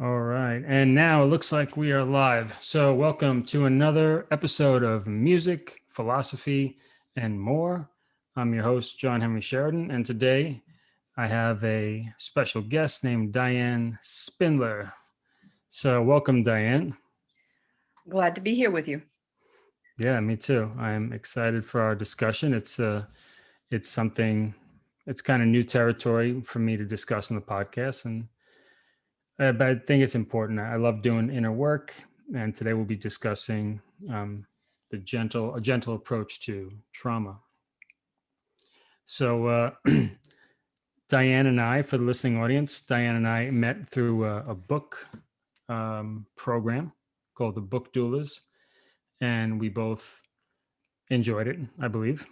All right. And now it looks like we are live. So, welcome to another episode of Music, Philosophy, and More. I'm your host, John Henry Sheridan. And today I have a special guest named Diane Spindler. So, welcome, Diane. Glad to be here with you. Yeah, me too. I'm excited for our discussion. It's uh it's something it's kind of new territory for me to discuss on the podcast and uh, but I think it's important. I love doing inner work, and today we'll be discussing um, the gentle, a gentle approach to trauma. So, uh, Diane and I, for the listening audience, Diane and I met through a, a book um, program called the Book Doulas, and we both enjoyed it. I believe.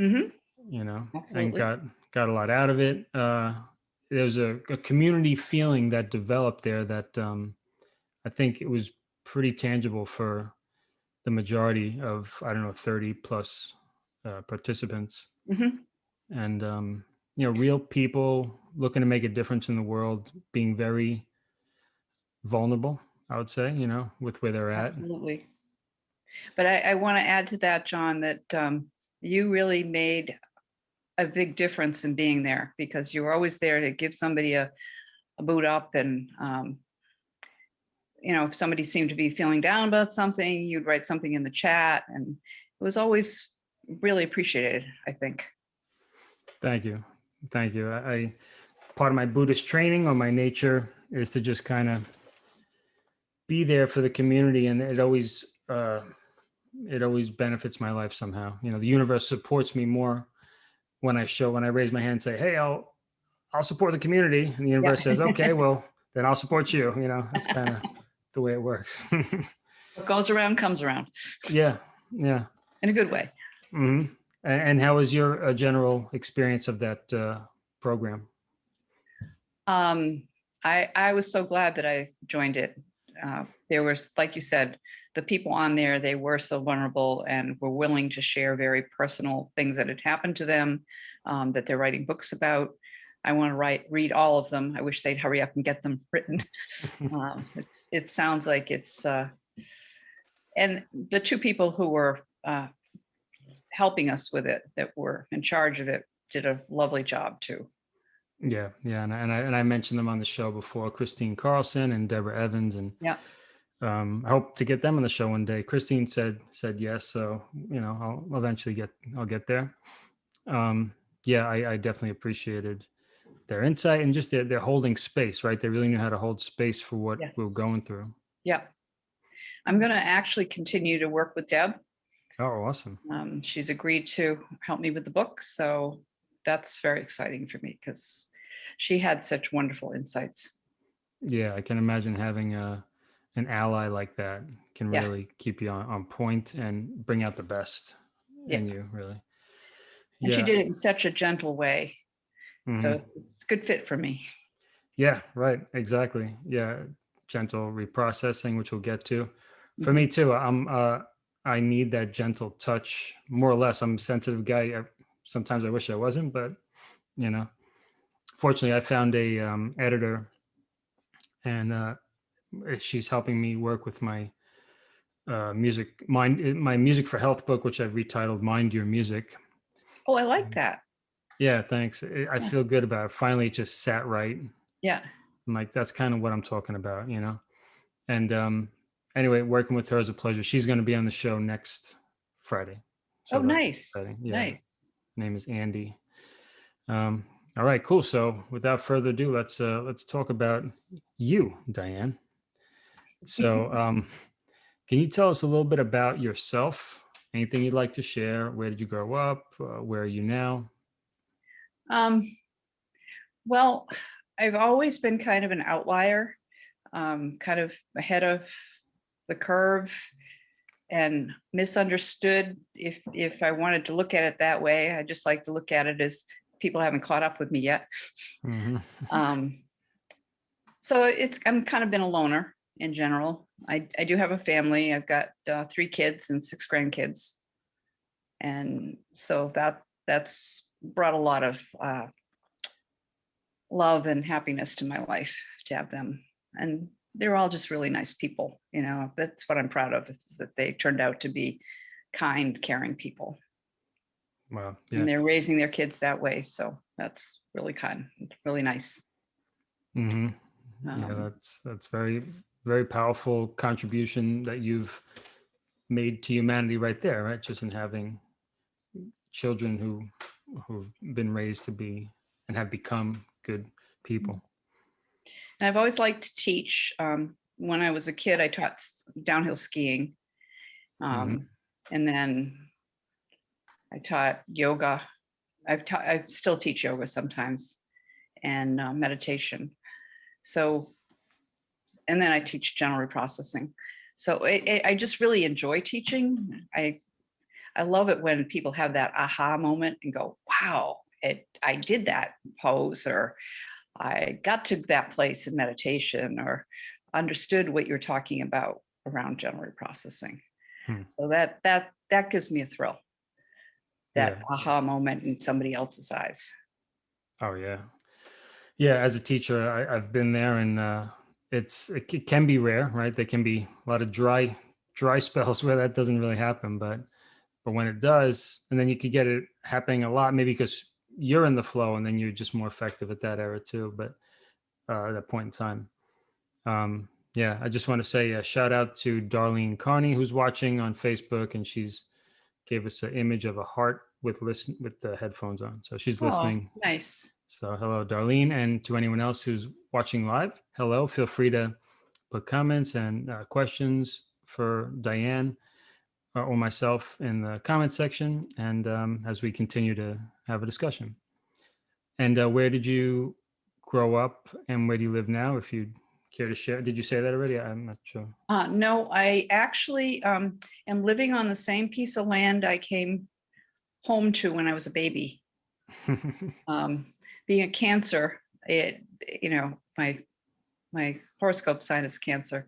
Mm-hmm. You know, Absolutely. and got got a lot out of it. Uh, there's a, a community feeling that developed there that um, I think it was pretty tangible for the majority of I don't know 30 plus uh, participants, Mhm. and um, you know, real people looking to make a difference in the world, being very vulnerable. I would say, you know, with where they're at. Absolutely. But I, I want to add to that, John, that um, you really made a big difference in being there because you were always there to give somebody a, a boot up and um, you know if somebody seemed to be feeling down about something you'd write something in the chat and it was always really appreciated i think Thank you. Thank you. I, I part of my Buddhist training or my nature is to just kind of be there for the community and it always uh it always benefits my life somehow. You know, the universe supports me more when I show when I raise my hand and say, "Hey, I'll I'll support the community." And the universe says, "Okay, well, then I'll support you." You know, that's kind of the way it works. what goes around comes around yeah. Yeah. in a good way hmm And, and how was your uh, general experience of that uh, program? Um, I I was so glad that I joined it. Uh, there was, like you said, the people on there. They were so vulnerable and were willing to share very personal things that had happened to them, um, that they're writing books about. I want to write, read all of them. I wish they'd hurry up and get them written. um, it's, it sounds like it's, uh, and the two people who were uh, helping us with it, that were in charge of it, did a lovely job too. Yeah, yeah, and I, and I and I mentioned them on the show before, Christine Carlson and Deborah Evans, and Yeah. Um, I hope to get them on the show one day. Christine said said yes, so you know I'll eventually get I'll get there. Um, yeah, I, I definitely appreciated their insight and just their, their holding space. Right, they really knew how to hold space for what we we're going through. Yeah. I'm going to actually continue to work with Deb. Oh, awesome! Um, she's agreed to help me with the book. So that's very exciting for me because she had such wonderful insights. Yeah, I can imagine having a an ally like that can Yeah. really keep you on, on point and bring out the best in you. Really. And she did it in such a gentle way. Mhm. So it's, it's a good fit for me. Yeah, right. Exactly. Yeah. Gentle reprocessing, which we'll get to. For me too, I'm uh I need that gentle touch more or less. I'm a sensitive guy. I, sometimes I wish I wasn't, but you know, fortunately I found a um editor and uh she's helping me work with my uh music mind my music for health book which I've retitled Mind Your Music. Oh, I like that. Yeah, thanks. I feel good about it. Finally it just sat right. Yeah. I'm like, that's kind of what I'm talking about, you know? And um, anyway, working with her is a pleasure. She's going to be on the show next Friday. Oh, nice. Yeah. Nice. Name is Andy. Um, all right, cool. So without further ado, let's uh, let's talk about you, Diane. So um, can you tell us a little bit about yourself? Anything you'd like to share? Where did you grow up? Uh, where are you now? Um, well, I've always been kind of an outlier, um, kind of ahead of the curve and misunderstood if if I wanted to look at it that way. I just like to look at it as people haven't caught up with me yet. Mhm. Um, so it's I'm kind of been a loner in general. I, I do have a family. I've got uh, three kids and six grandkids. And so that that's brought a lot of uh, love and happiness to my life to have them. And they're all just really nice people, you know, that's what I'm proud of, is that they turned out to be kind, caring people. Wow. Yeah. And they're raising their kids that way, so that's really kind, really nice. hmm Yeah, Um, that's that's very very powerful contribution that you've made to humanity right there, right? Just in having children who who've been raised to be and have become good people. And I've always liked to teach. Um, when I was a kid, I taught downhill skiing. Um, And then I taught yoga. I've taught, I still teach yoga sometimes and uh, meditation. So, and then I teach gentle reprocessing. So I, I- I just really enjoy teaching. I, I love it when people have that aha moment and go, wow, it, I did that pose or I got to that place in meditation or understood what you're talking about around gentle reprocessing. Hmm. So that that that gives me a thrill. That Yeah. aha moment in somebody else's eyes. Oh yeah, yeah. As a teacher, I, I've been there, and uh, it's it, can be rare, right? There can be a lot of dry dry spells where that doesn't really happen, but but when it does, and then you could get it happening a lot, maybe because you're in the flow, and then you're just more effective at that era too. But uh, at that point in time, um, yeah, I just want to say a shout out to Darlene Carney who's watching on Facebook, and she's gave us an image of a heart with listen with the headphones on, so she's Aw, listening. nice. So hello, Darlene, and to anyone else who's watching live, hello. Feel free to put comments and uh, questions for Diane uh, or myself in the comment section, and um, as we continue to have a discussion. And uh, where did you grow up, and where do you live now? If you care to share, did you say that already? I'm not sure. Uh, no, I actually um, am living on the same piece of land I came home to when I was a baby. um, being a cancer, it, you know, my, my horoscope sign is cancer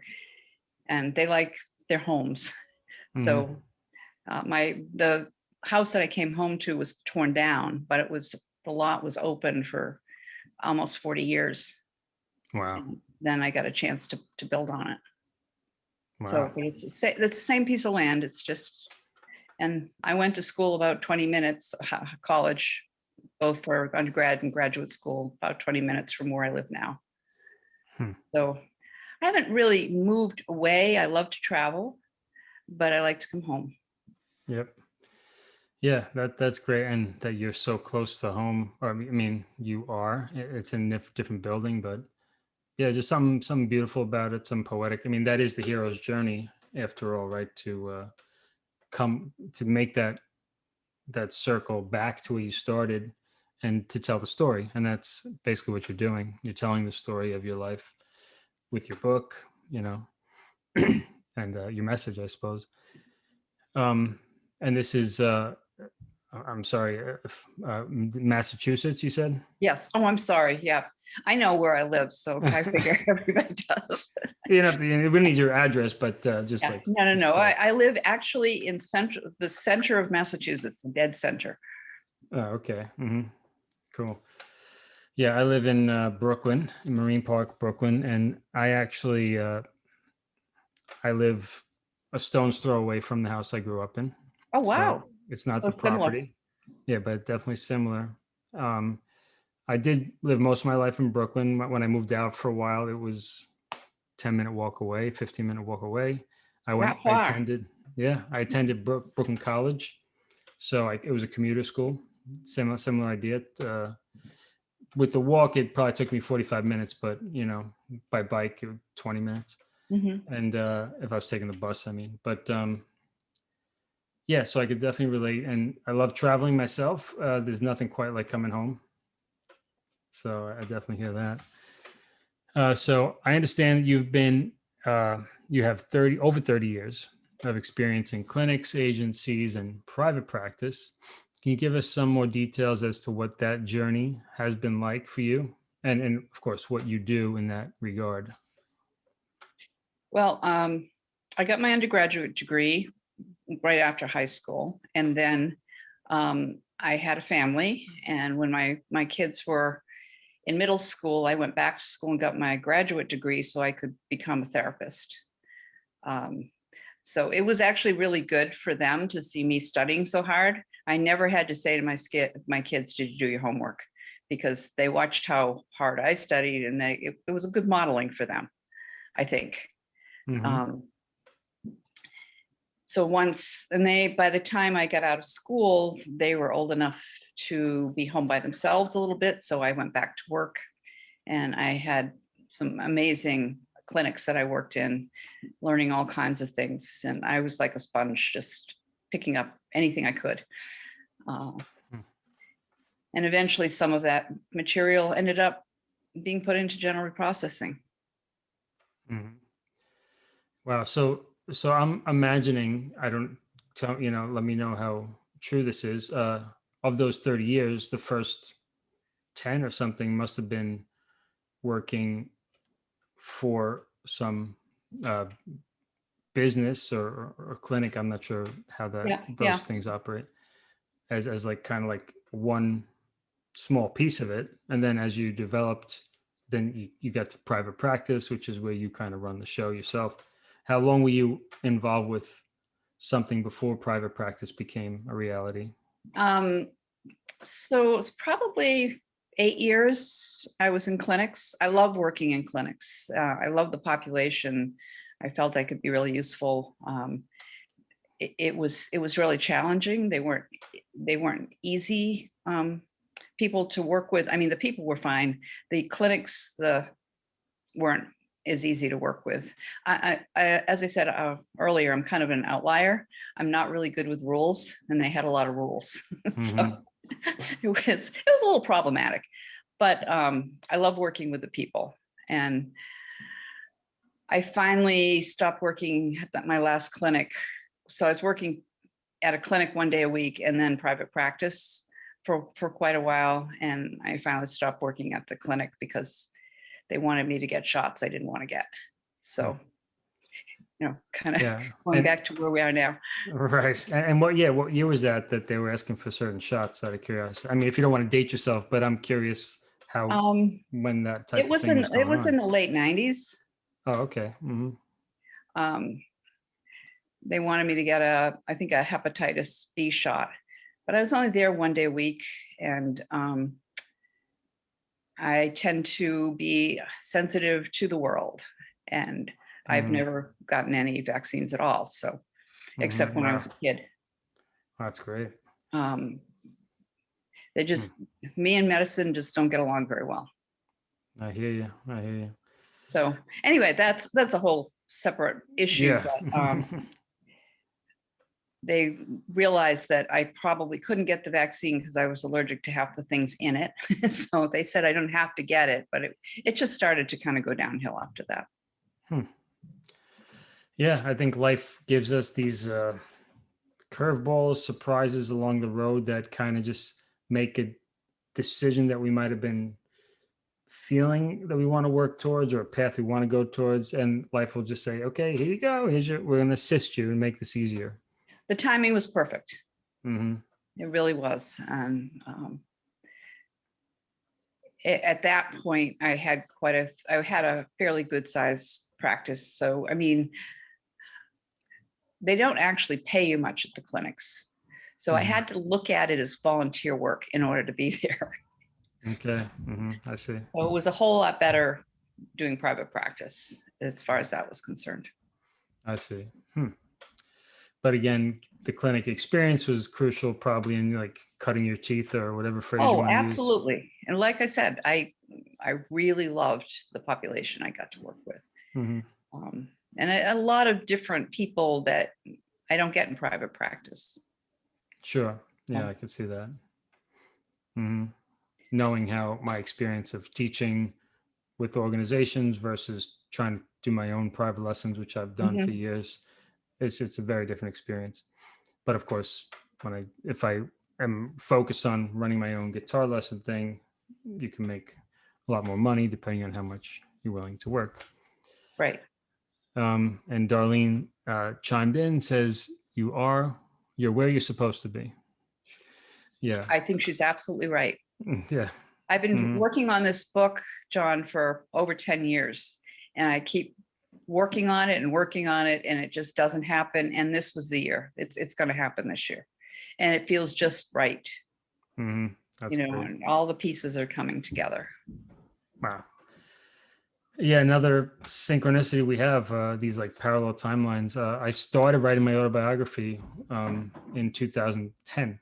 and they like their homes. So uh, my, the house that I came home to was torn down, but it was, the lot was open for almost 40 years. wow, and Then I got a chance to, to build on it. So wow, the it's the same piece of land. It's just, and I went to school about 20 minutes, college, both for undergrad and graduate school, about 20 minutes from where I live now. Hmm. So I haven't really moved away. I love to travel, but I like to come home. yep. Yeah, that that's great, and that you're so close to home. Or I mean, you are. It's in a different building, but yeah, just some something beautiful about it. Some poetic. I mean, that is the hero's journey, after all, right? To uh, come to make that that circle back to where you started, and to tell the story. And that's basically what you're doing. You're telling the story of your life with your book, you know, and uh, your message, I suppose. Um, and this is uh, I'm sorry, uh, if, uh, Massachusetts, you said? Yes. Oh, I'm sorry. Yeah. I know where I live, so I figure everybody does. You know, we need your address, but uh, just Yeah. like, No, no, no. I, I live actually in central, the center of Massachusetts, the dead center. oh, okay. hmm Cool. Yeah, I live in uh, Brooklyn, in Marine Park, Brooklyn, and I actually, uh, I live a stone's throw away from the house I grew up in. Oh, So wow. It's not So the similar. property. Yeah, but definitely similar. Um, I did live most of my life in Brooklyn. When I moved out for a while, it was 10 minute walk away, 15 minute walk away. I went, I attended, yeah, I attended Brooklyn College. So I, it was a commuter school, similar, similar idea. Uh, with the walk, it probably took me 45 minutes, but you know, by bike, it was 20 minutes Mhm. and uh if i was taking the bus i mean but um yeah so i could definitely relate and i love traveling myself uh there's nothing quite like coming home so i definitely hear that uh so i understand you've been uh you have 30 over 30 years of experience in clinics agencies and private practice can you give us some more details as to what that journey has been like for you and and of course what you do in that regard Well, um, I got my undergraduate degree right after high school, and then um, I had a family. And when my my kids were in middle school, I went back to school and got my graduate degree so I could become a therapist. Um, so it was actually really good for them to see me studying so hard. I never had to say to my my kids, did you do your homework? Because they watched how hard I studied and they, it, it was a good modeling for them, I think. Mhm. Um, so once, and they, by the time I got out of school, they were old enough to be home by themselves a little bit. So I went back to work and I had some amazing clinics that I worked in, learning all kinds of things. And I was like a sponge, just picking up anything I could. Uh, Hmm. And eventually some of that material ended up being put into gentle reprocessing. Mhm. Wow. So, so I'm imagining, I don't tell, you know, let me know how true this is. Uh, of those 30 years, the first 10 or something must have been working for some uh, business or, or, clinic. I'm not sure how that Yeah, those yeah. things operate as, as like kind of like one small piece of it. And then as you developed, then you, you got to private practice, which is where you kind of run the show yourself. How long were you involved with something before private practice became a reality? Um, so it's probably eight years I was in clinics. I love working in clinics. Uh, I love the population. I felt I could be really useful. Um, it, it was it was really challenging. They weren't they weren't easy um, people to work with. I mean, the people were fine. The clinics the weren't as easy to work with. I, I, I as I said uh, earlier, I'm kind of an outlier. I'm not really good with rules, and they had a lot of rules. Mhm. so it was it was a little problematic, but um, I love working with the people. And I finally stopped working at my last clinic. So I was working at a clinic one day a week and then private practice for, for quite a while. And I finally stopped working at the clinic because they wanted me to get shots I didn't want to get. So, you know, kind of Yeah. going And- back to where we are now. Right. And, what, yeah, what year was that, that they were asking for certain shots out of curiosity? I mean, if you don't want to date yourself, but I'm curious how, Um, when that type it of was thing in, was it was in the late nineties. Oh, okay. hmm um, they wanted me to get a, I think a hepatitis B shot, but I was only there one day a week and um, I tend to be sensitive to the world and I've Mhm. never gotten any vaccines at all. So, except Mhm. when I was a kid. That's great. Um, they just, me and medicine just don't get along very well. I hear you. I hear you. So anyway, that's, that's a whole separate issue. Yeah. but, um, they realized that I probably couldn't get the vaccine because I was allergic to half the things in it. so they said I don't have to get it, but it, it just started to kind of go downhill after that. Hmm. Yeah, I think life gives us these uh, curveballs, surprises along the road that kind of just make a decision that we might have been feeling that we want to work towards or a path we want to go towards. And life will just say, okay, here you go. Here's your, we're going to assist you and make this easier. The timing was perfect. hmm It really was. And um, a- at that point, I had quite a, I had a fairly good sized practice. So, I mean, they don't actually pay you much at the clinics. So I Mhm. had to look at it as volunteer work in order to be there. Okay. hmm I see. So it was a whole lot better doing private practice as far as that was concerned. I see. Hmm. But again, the clinic experience was crucial probably in like cutting your teeth or whatever phrase you Oh, want to use. absolutely. And like I said, I, I really loved the population I got to work with. Mhm. Um, and a, a lot of different people that I don't get in private practice. Sure. Yeah, Yeah. I could see that. hmm Knowing how my experience of teaching with organizations versus trying to do my own private lessons, which I've done for years, it's it's a very different experience. But of course, when I if I am focused on running my own guitar lesson thing, you can make a lot more money depending on how much you're willing to work. Right. Um, and Darlene uh, chimed in, says, "You are, you're where you're supposed to be." Yeah, I think she's absolutely right. Mm, yeah, I've been Mhm. working on this book, John, for over 10 years. And I keep working on it and working on it and it just doesn't happen. And this was the year. It's, it's going to happen this year. And it feels just right, Mhm. That's you know, great. and all the pieces are coming together. Wow. Yeah, another synchronicity we have, uh, these like parallel timelines. Uh, I started writing my autobiography um, in 2010,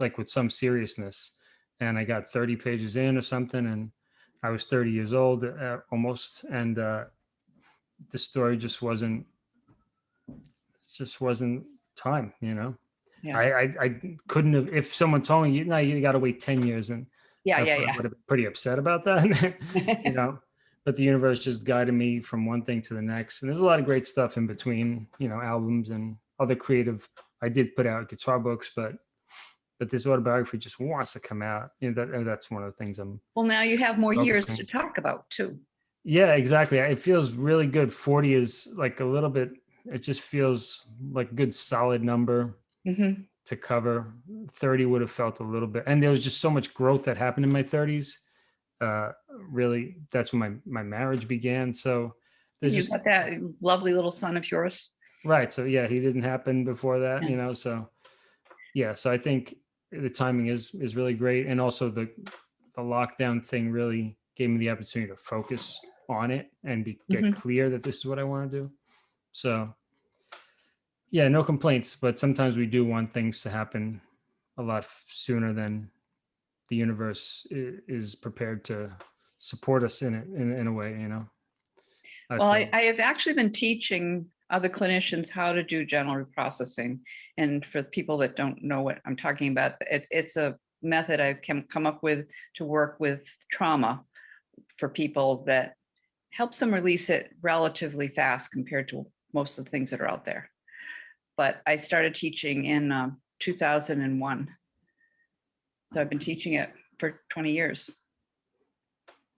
like with some seriousness. And I got 30 pages in or something. And I was 30 years old uh, almost. And uh, the story just wasn't, just wasn't time, you know? Yeah. I, I, I couldn't have, if someone told me, you know, you got to wait 10 years and Yeah, I yeah, would yeah. have been pretty upset about that, you know. But the universe just guided me from one thing to the next, and there's a lot of great stuff in between, you know, albums and other creative. I did put out guitar books, but but this autobiography just wants to come out. You know, that that's one of the things I'm. Well, now you have more years to talk about too. Yeah, exactly. It feels really good. Forty is like a little bit. It just feels like a good solid number Mhm. to cover. 30 would have felt a little bit. And there was just so much growth that happened in my 30s. Uh, really, that's when my, my marriage began. So there's You just, got that lovely little son of yours. right. So yeah, he didn't happen before that, Yeah. you know, so yeah. So I think the timing is, is really great. And also the, the lockdown thing really gave me the opportunity to focus on it and be, get Mhm. clear that this is what I want to do. So yeah, no complaints, but sometimes we do want things to happen a lot sooner than the universe is prepared to support us in it in, in a way, you know. I Well, I. I have actually been teaching other clinicians how to do gentle reprocessing. And for people that don't know what I'm talking about, it's, it's a method I've come, come up with to work with trauma for people that helps them release it relatively fast compared to most of the things that are out there. But I started teaching in um, 2001. So I've been teaching it for 20 years.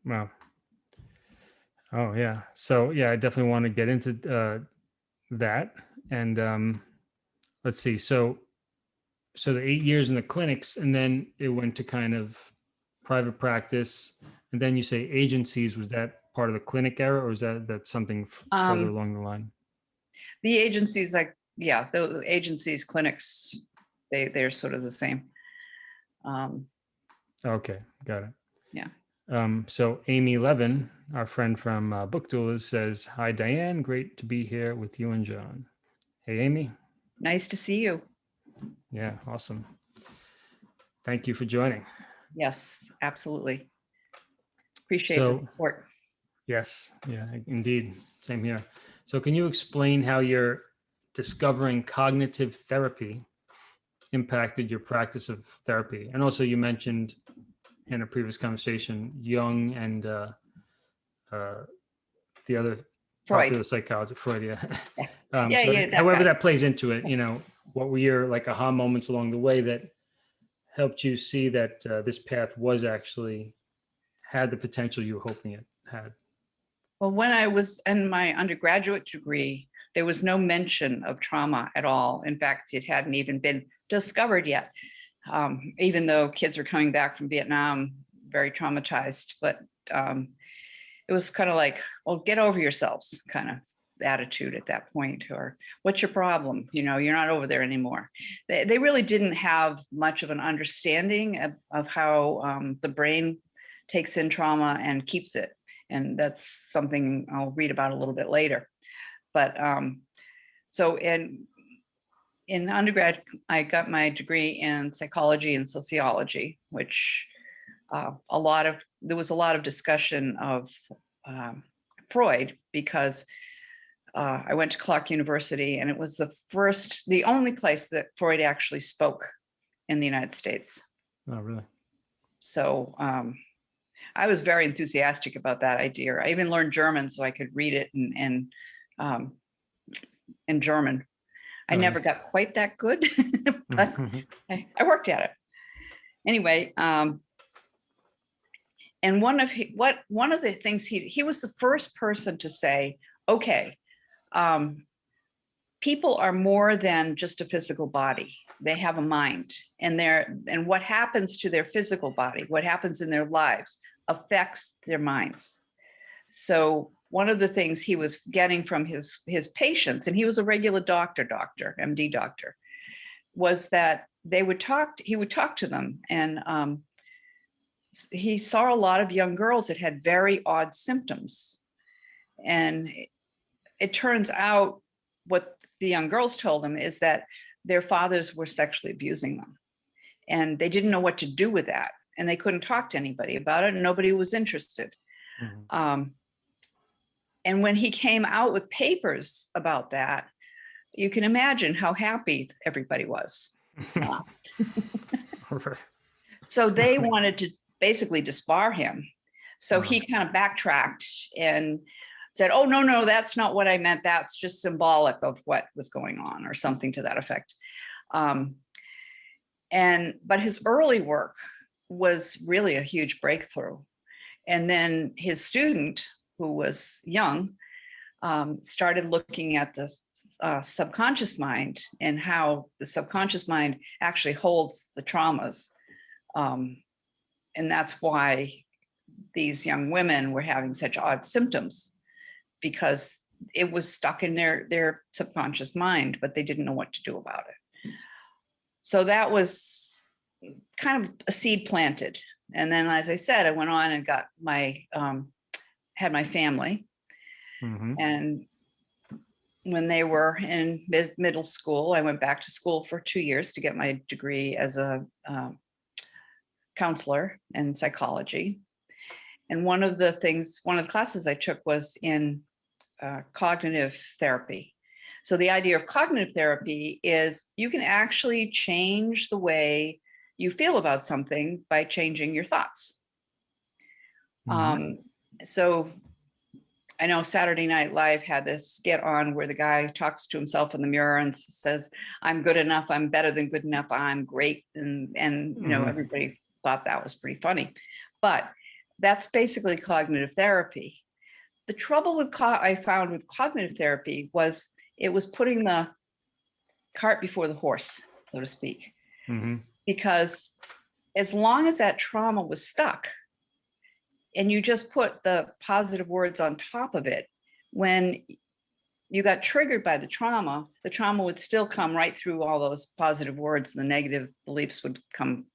Wow. Oh yeah. So yeah, I definitely want to get into uh, that. And um, let's see. So so the eight years in the clinics, and then it went to kind of private practice, and then you say agencies. Was that part of the clinic era, or is that that something f- further Um, along the line? The agencies, like, yeah, the agencies, clinics, they, they're sort of the same. Um, Okay, got it. Yeah. Um, so Amy Levin, our friend from uh, Book says, "Hi Diane, great to be here with you and John." Hey Amy. Nice to see you. Yeah, awesome. Thank you for joining. Yes, absolutely. Appreciate So- the support. Yes, yeah, indeed. Same here. So can you explain how your discovering cognitive therapy impacted your practice of therapy? And also you mentioned in a previous conversation, Jung and uh, uh, the other popular psychologist, Freud, yeah. Yeah. Um, Yeah, so yeah, that however guy. that plays into it, you know, what were your like aha moments along the way that helped you see that uh, this path was actually had the potential you were hoping it had? Well, when I was in my undergraduate degree, there was no mention of trauma at all. In fact, it hadn't even been discovered yet. Um, even though kids were coming back from Vietnam, very traumatized, but um, it was kind of like, well, get over yourselves kind of attitude at that point, or what's your problem? You know, you're not over there anymore. They, they really didn't have much of an understanding of, of how um, the brain takes in trauma and keeps it. And that's something I'll read about a little bit later. But um, so in in undergrad, I got my degree in psychology and sociology, which uh, a lot of there was a lot of discussion of um, Freud because uh, I went to Clark University and it was the first, the only place that Freud actually spoke in the United States. Oh, really? So um, I was very enthusiastic about that idea. I even learned German so I could read it in in, um, in German. I never got quite that good, but. I, I worked at it. Anyway, um, and one of he, what one of the things he he was the first person to say, okay, um, people are more than just a physical body. they have a mind and they're, and what happens to their physical body, what happens in their lives affects their minds. So one of the things he was getting from his, his patients, and he was a regular doctor, doctor, MD doctor, was that they would talk, he would talk to them and um, he saw a lot of young girls that had very odd symptoms. And it- turns out what the young girls told him is that their fathers were sexually abusing them. And they didn't know what to do with that. And they couldn't talk to anybody about it and nobody was interested. Mhm. Um, and when he came out with papers about that, you can imagine how happy everybody was. So they wanted to basically disbar him. So he kind of backtracked and said, oh, no, no, that's not what I meant. That's just symbolic of what was going on or something to that effect. Um, and, but his early work was really a huge breakthrough. And then his student, who was young, um, started looking at the uh, subconscious mind and how the subconscious mind actually holds the traumas. Um, and that's why these young women were having such odd symptoms because it was stuck in their, their subconscious mind, but they didn't know what to do about it. So that was kind of a seed planted. And then, as I said, I went on and got my, um, had my family. Mhm. And when they were in mid middle school, I went back to school for two years to get my degree as a um, counselor in psychology. And one of the things, one of the classes I took was in uh, cognitive therapy. So the idea of cognitive therapy is you can actually change the way you feel about something by changing your thoughts. Mhm. Um, so I know Saturday Night Live had this skit on where the guy talks to himself in the mirror and says, I'm good enough, I'm better than good enough, I'm great. And, and, you know, Mhm. everybody thought that was pretty funny. But that's basically cognitive therapy. The trouble with, I found with cognitive therapy was it was putting the cart before the horse, so to speak Mhm. because as long as that trauma was stuck and you just put the positive words on top of it, when you got triggered by the trauma, the trauma would still come right through all those positive words and the negative beliefs would come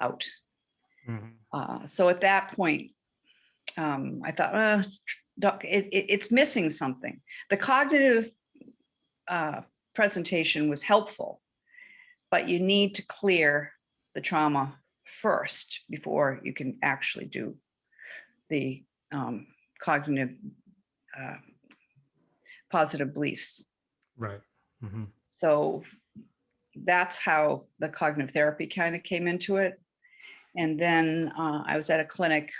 out. Mhm. Uh, so at that point, um, I thought, it's it, it- it's missing something. The cognitive uh, presentation was helpful, but you need to clear the trauma first before you can actually do the um, cognitive uh, positive beliefs. Right. Mhm. So that's how the cognitive therapy kind of came into it. And then uh, I was at a clinic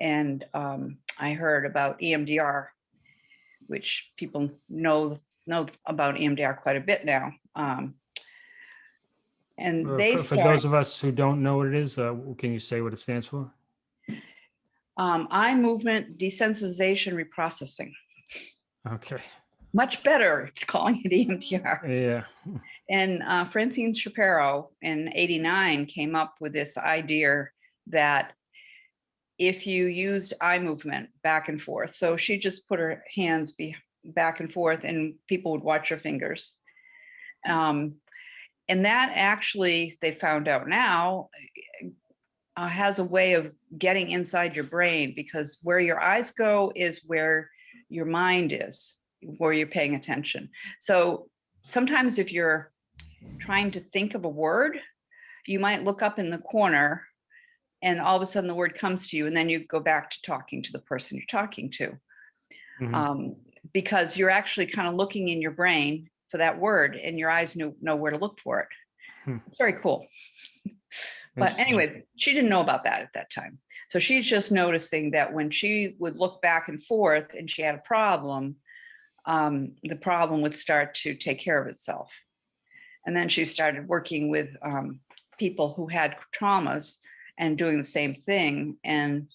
and um, I heard about EMDR, which people know know about EMDR quite a bit now. Um, and Uh, they For for started, those of us who don't know what it is, uh, can you say what it stands for? Um, eye movement desensitization reprocessing. Okay. Much better It's calling it EMDR. Yeah. And uh, Francine Shapiro in 89 came up with this idea that if you used eye movement back and forth, so she just put her hands be back and forth and people would watch her fingers. Um, and that actually, they found out now, uh, has a way of getting inside your brain because where your eyes go is where your mind is, where you're paying attention. So sometimes if you're trying to think of a word, you might look up in the corner and all of a sudden the word comes to you and then you go back to talking to the person you're talking to. Mhm. Um, because you're actually kind of looking in your brain for that word and your eyes know, know where to look for it. Hmm. It's very cool. But anyway, she didn't know about that at that time. So she's just noticing that when she would look back and forth and she had a problem, um, the problem would start to take care of itself. And then she started working with um, people who had traumas and doing the same thing. And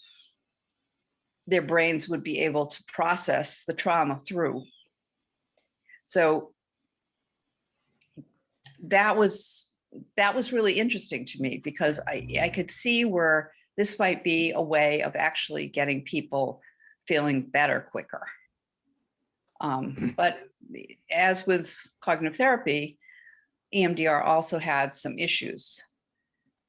their brains would be able to process the trauma through. So that was, that was really interesting to me because I, I could see where this might be a way of actually getting people feeling better quicker. Um, but as with cognitive therapy, EMDR also had some issues.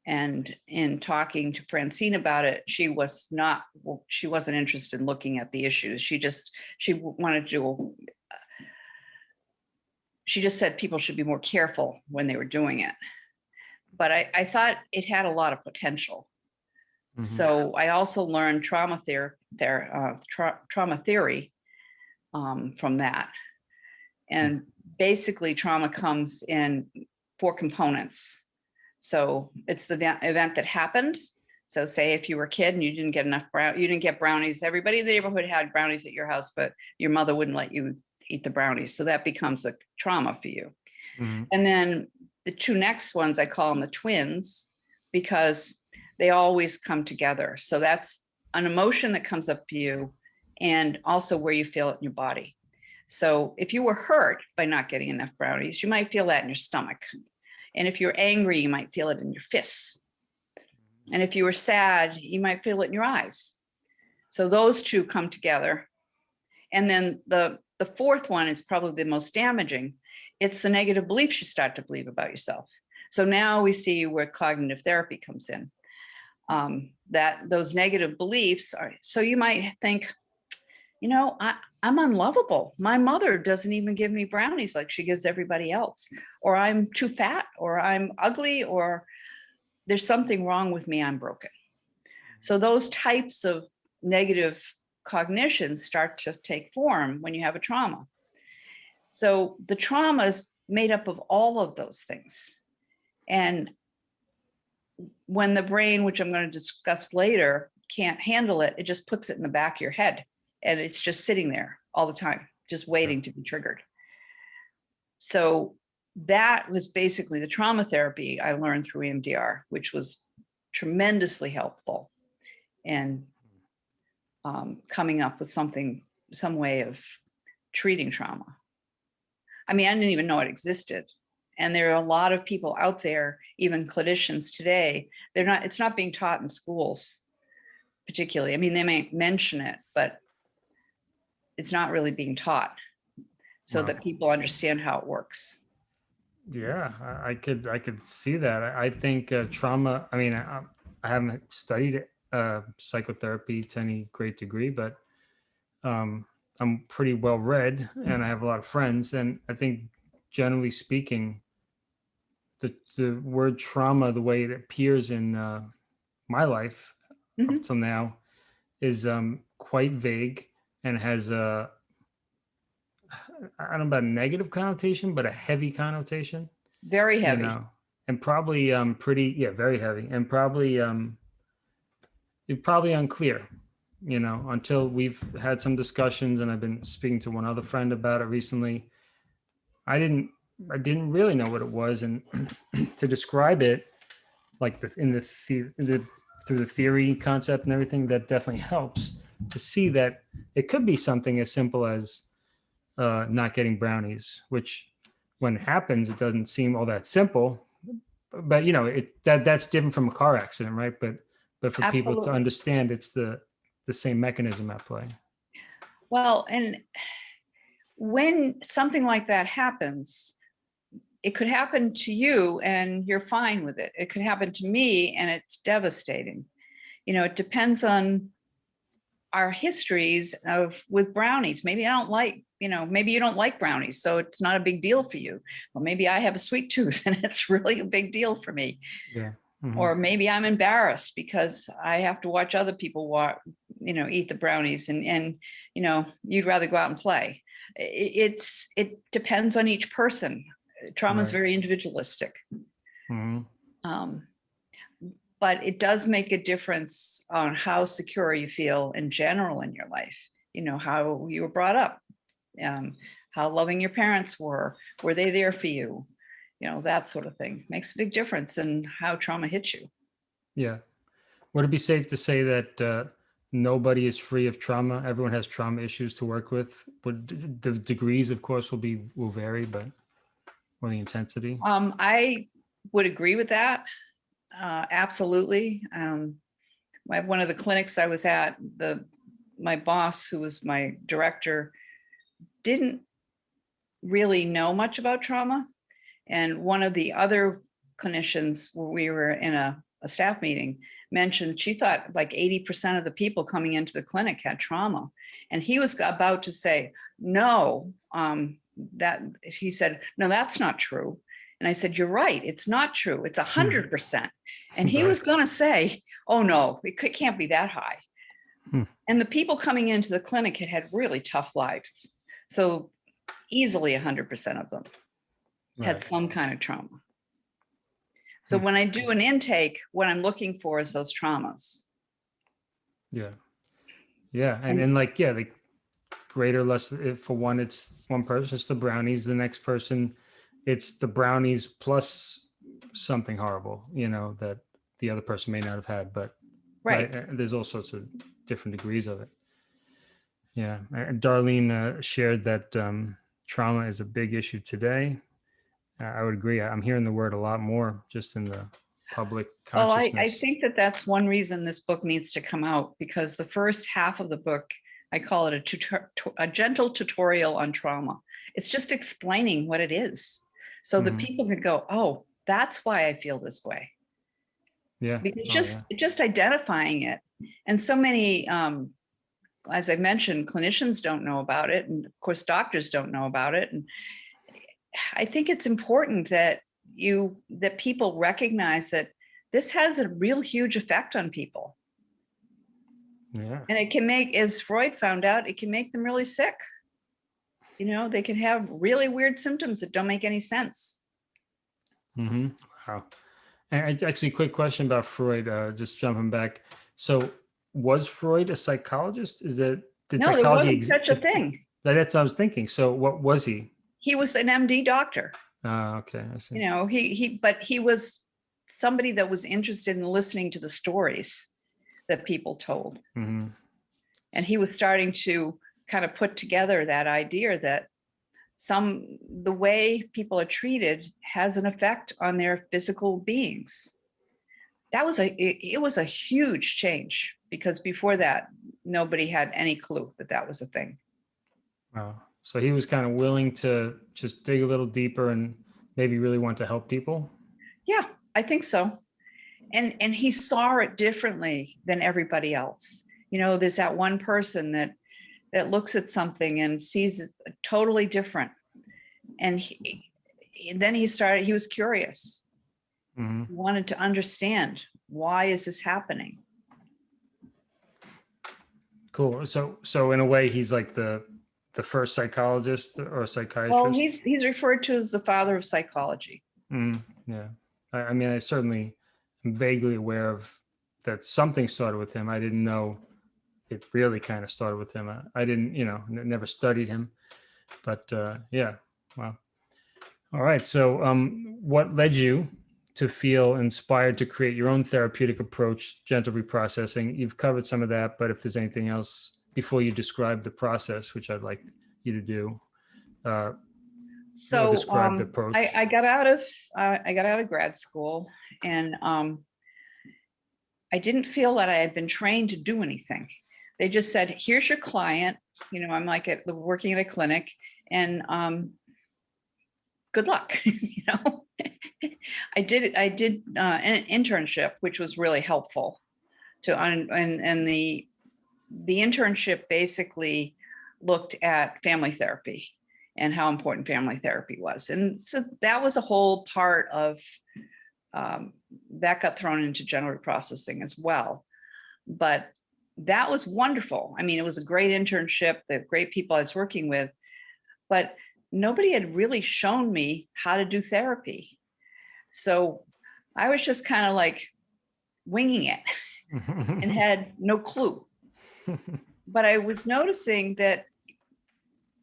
And in talking to Francine about it, she was not, well, she wasn't interested in looking at the issues. She just, she wanted to do she just said people should be more careful when they were doing it. But I, I thought it had a lot of potential. Mhm. So I also learned trauma uh, tra- trauma theory um, from that. And basically trauma comes in four components. So it's the event, event that happened. So say if you were a kid and you didn't get enough brown, you didn't get brownies, everybody in the neighborhood had brownies at your house, but your mother wouldn't let you eat the brownies. So that becomes a trauma for you. Mhm. And then the two next ones, I call them the twins because they always come together. So that's an emotion that comes up for you and also where you feel it in your body. So if you were hurt by not getting enough brownies, you might feel that in your stomach. And if you're angry, you might feel it in your fists. And if you were sad, you might feel it in your eyes. So those two come together. And then the, the fourth one is probably the most damaging. It's the negative beliefs you start to believe about yourself. So now we see where cognitive therapy comes in. Um, that those negative beliefs are, so you might think, you know, I, I'm unlovable. My mother doesn't even give me brownies like she gives everybody else, or I'm too fat, or I'm ugly, or there's something wrong with me, I'm broken. So those types of negative cognitions start to take form when you have a trauma. So the trauma is made up of all of those things. And when the brain, which I'm going to discuss later, can't handle it, it just puts it in the back of your head and it's just sitting there all the time, just waiting to be triggered. So that was basically the trauma therapy I learned through EMDR, which was tremendously helpful in um, coming up with something, some way of treating trauma. I mean, I didn't even know it existed. And there are a lot of people out there, even clinicians today, they're not, it's not being taught in schools particularly. I mean, they may mention it, but it's not really being taught so Wow. that people understand how it works. Yeah, I, could I could see that. I, think uh, trauma. I mean, I, I haven't studied uh, psychotherapy to any great degree, but um, I'm pretty well read, and I have a lot of friends. And I think, generally speaking, the the word trauma, the way it appears in uh, my life up Mhm. till now, is um, quite vague and has a I don't know about a negative connotation, but a heavy connotation Very you heavy. know, and probably um pretty yeah very heavy and probably um probably unclear you know until we've had some discussions and i've been speaking to one other friend about it recently i didn't i didn't really know what it was and to describe it like the in the, the, through the theory concept and everything that definitely helps to see that it could be something as simple as uh not getting brownies which when it happens, it doesn't seem all that simple. But you know, it that that's different from a car accident, right? But but for people to understand, it's the the same mechanism at play. Well, and when something like that happens, it could happen to you and you're fine with it. It could happen to me and it's devastating. You know, it depends on our histories of with brownies. Maybe I don't like, you know, maybe you don't like brownies, so it's not a big deal for you. Or maybe I have a sweet tooth and it's really a big deal for me. Mhm. Or maybe I'm embarrassed because I have to watch other people walk, you know, eat the brownies and, and, you know, you'd rather go out and play. It's, it depends on each person. Trauma is Right. very individualistic. Mhm. Um, but it does make a difference on how secure you feel in general in your life. You know, how you were brought up, um, how loving your parents were, were they there for you? You know, that sort of thing makes a big difference in how trauma hits you. Yeah. Would it be safe to say that uh, nobody is free of trauma? Everyone has trauma issues to work with. Would the degrees, of course, will be will vary, but or the intensity? Um, I would agree with that. Uh, absolutely. Um, my, one of the clinics I was at, the, my boss, who was my director, didn't really know much about trauma. And one of the other clinicians, where we were in a, a staff meeting, mentioned she thought like 80% of the people coming into the clinic had trauma. And he was about to say, no, um, that he said, no, that's not true. And I said, you're right. It's not true. It's hundred percent. And he was going to say, oh no, it can't be that high. Hmm. And the people coming into the clinic had had really tough lives. So easily hundred percent of them had some kind of trauma. So Hmm. when I do an intake, what I'm looking for is those traumas. Yeah. Yeah. And And- then like, yeah, like greater, less, if for one, it's one person, it's the brownies, the next person, it's the brownies plus something horrible, you know, that the other person may not have had, but Right. There's all sorts of different degrees of it. Yeah. And Darlene uh, shared that um, trauma is a big issue today. I would agree. I'm hearing the word a lot more just in the public consciousness. Well, I. I think that that's one reason this book needs to come out because the first half of the book, I call it a, tutor, a gentle tutorial on trauma. It's just explaining what it is. So Mhm. that people can go, oh, that's why I feel this way. yeah. Because Oh, just, yeah. just identifying it. And so many, um, as I mentioned, clinicians don't know about it. And of course, doctors don't know about it. And I think it's important that you, that people recognize that this has a real huge effect on people. Yeah. And it can make, as Freud found out, it can make them really sick. You know, they can have really weird symptoms that don't make any sense. Mm -hmm. Wow. And I- actually, quick question about Freud. Uh, just jumping back. So, was Freud a psychologist? Is that did No, there wasn't such a thing. That's what I was thinking. So, what was he? He was an MD doctor. Ah, okay, I see. you know he he but he was somebody that was interested in listening to the stories that people told hmm and he was starting to kind of put together that idea that some the way people are treated has an effect on their physical beings that was a it, it was a huge change because before that nobody had any clue that that was a thing Wow. So he was kind of willing to just dig a little deeper and maybe really want to help people. Yeah, I think so. And and he saw it differently than everybody else. You know, there's that one person that that looks at something and sees it totally different. And he, and then he started, he was curious. hmm He wanted to understand why is this happening? Cool. So, so in a way, he's like the the first psychologist or psychiatrist. Well, he's he's referred to as the father of psychology. Mm, yeah. I, I mean, I certainly am vaguely aware of that something started with him. I didn't know it really kind of started with him. I, I didn't, you know, never studied him, but uh, yeah. Wow. All right. So, um, what led you to feel inspired to create your own therapeutic approach, gentle reprocessing? You've covered some of that, but if there's anything else before you describe the process, which I'd like you to do, uh, So describe the um, approach. I, I got out of uh, I got out of grad school and um, I didn't feel that I had been trained to do anything. They just said, "Here's your client." You know, I'm like at working at a clinic, and um, good luck. you know, I did I did uh, an internship, which was really helpful. To un, and and the the internship basically looked at family therapy and how important family therapy was. And so that was a whole part of um, that got thrown into gentle reprocessing as well. But that was wonderful. I mean, it was a great internship, the great people I was working with, but nobody had really shown me how to do therapy. So I was just kind of like winging it and had no clue but I was noticing that,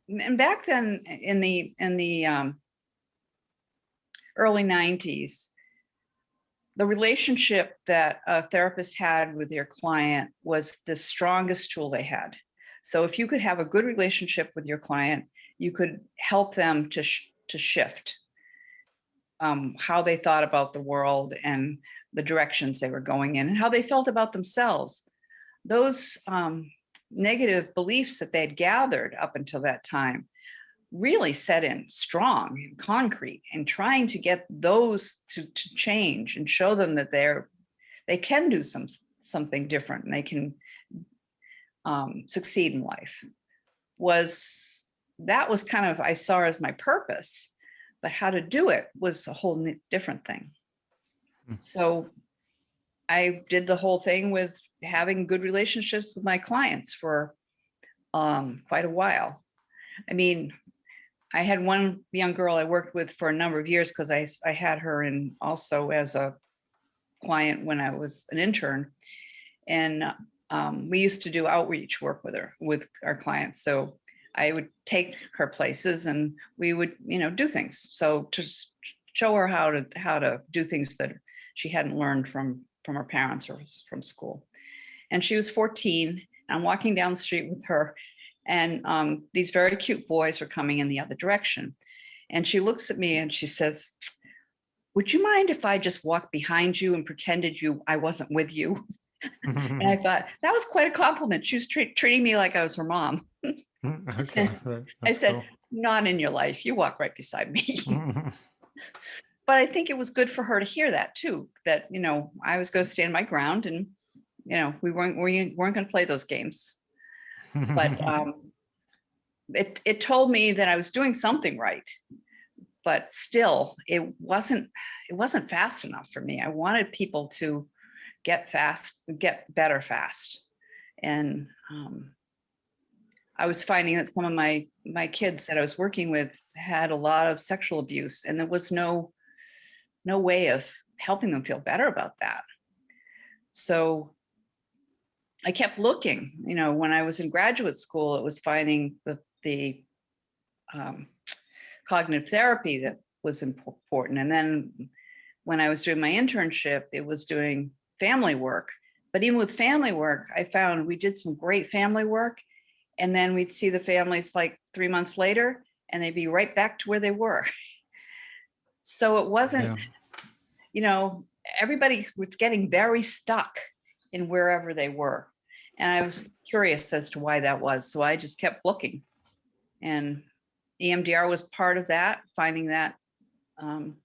and back then in the in the um, early '90s, the relationship that a therapist had with their client was the strongest tool they had. So if you could have a good relationship with your client, you could help them to sh to shift. um, how they thought about the world and the directions they were going in and how they felt about themselves. Those um, negative beliefs that they'd gathered up until that time really set in strong and concrete and trying to get those to, to change and show them that they're they can do some something different and they can um, succeed in life was that was kind of I saw as my purpose, but how to do it was a whole different thing. Hmm. So I did the whole thing with having good relationships with my clients for um, quite a while. I mean, I had one young girl I worked with for a number of years because I, I had her in also as a client when I was an intern. And um, we used to do outreach work with her, with our clients. So I would take her places and we would, you know, do things. So to show her how to, how to do things that she hadn't learned from, from her parents or from school. And she was 14. I'm walking down the street with her and um, these very cute boys are coming in the other direction. And she looks at me and she says, would you mind if I just walked behind you and pretended you I wasn't with you? And I thought that was quite a compliment. She was treat, treating me like I was her mom. okay. I said, not in your life. You walk right beside me. but I think it was good for her to hear that too, that, you know, I was going to stand my ground and, you know, we weren't, we weren't going to play those games. But um, it, it told me that I was doing something right. But still, it wasn't, it wasn't fast enough for me. I wanted people to get fast, get better fast. And um, I was finding that some of my, my kids that I was working with had a lot of sexual abuse and there was no, no way of helping them feel better about that. So I kept looking, you know, when I was in graduate school, it was finding the, the um, cognitive therapy that was important. And then when I was doing my internship, it was doing family work. But even with family work, I found we did some great family work. And then we'd see the families like three months later and they'd be right back to where they were. So it wasn't, Yeah. you know, everybody was getting very stuck in wherever they were. And I was curious as to why that was. So I just kept looking. And EMDR was part of that, finding that, um,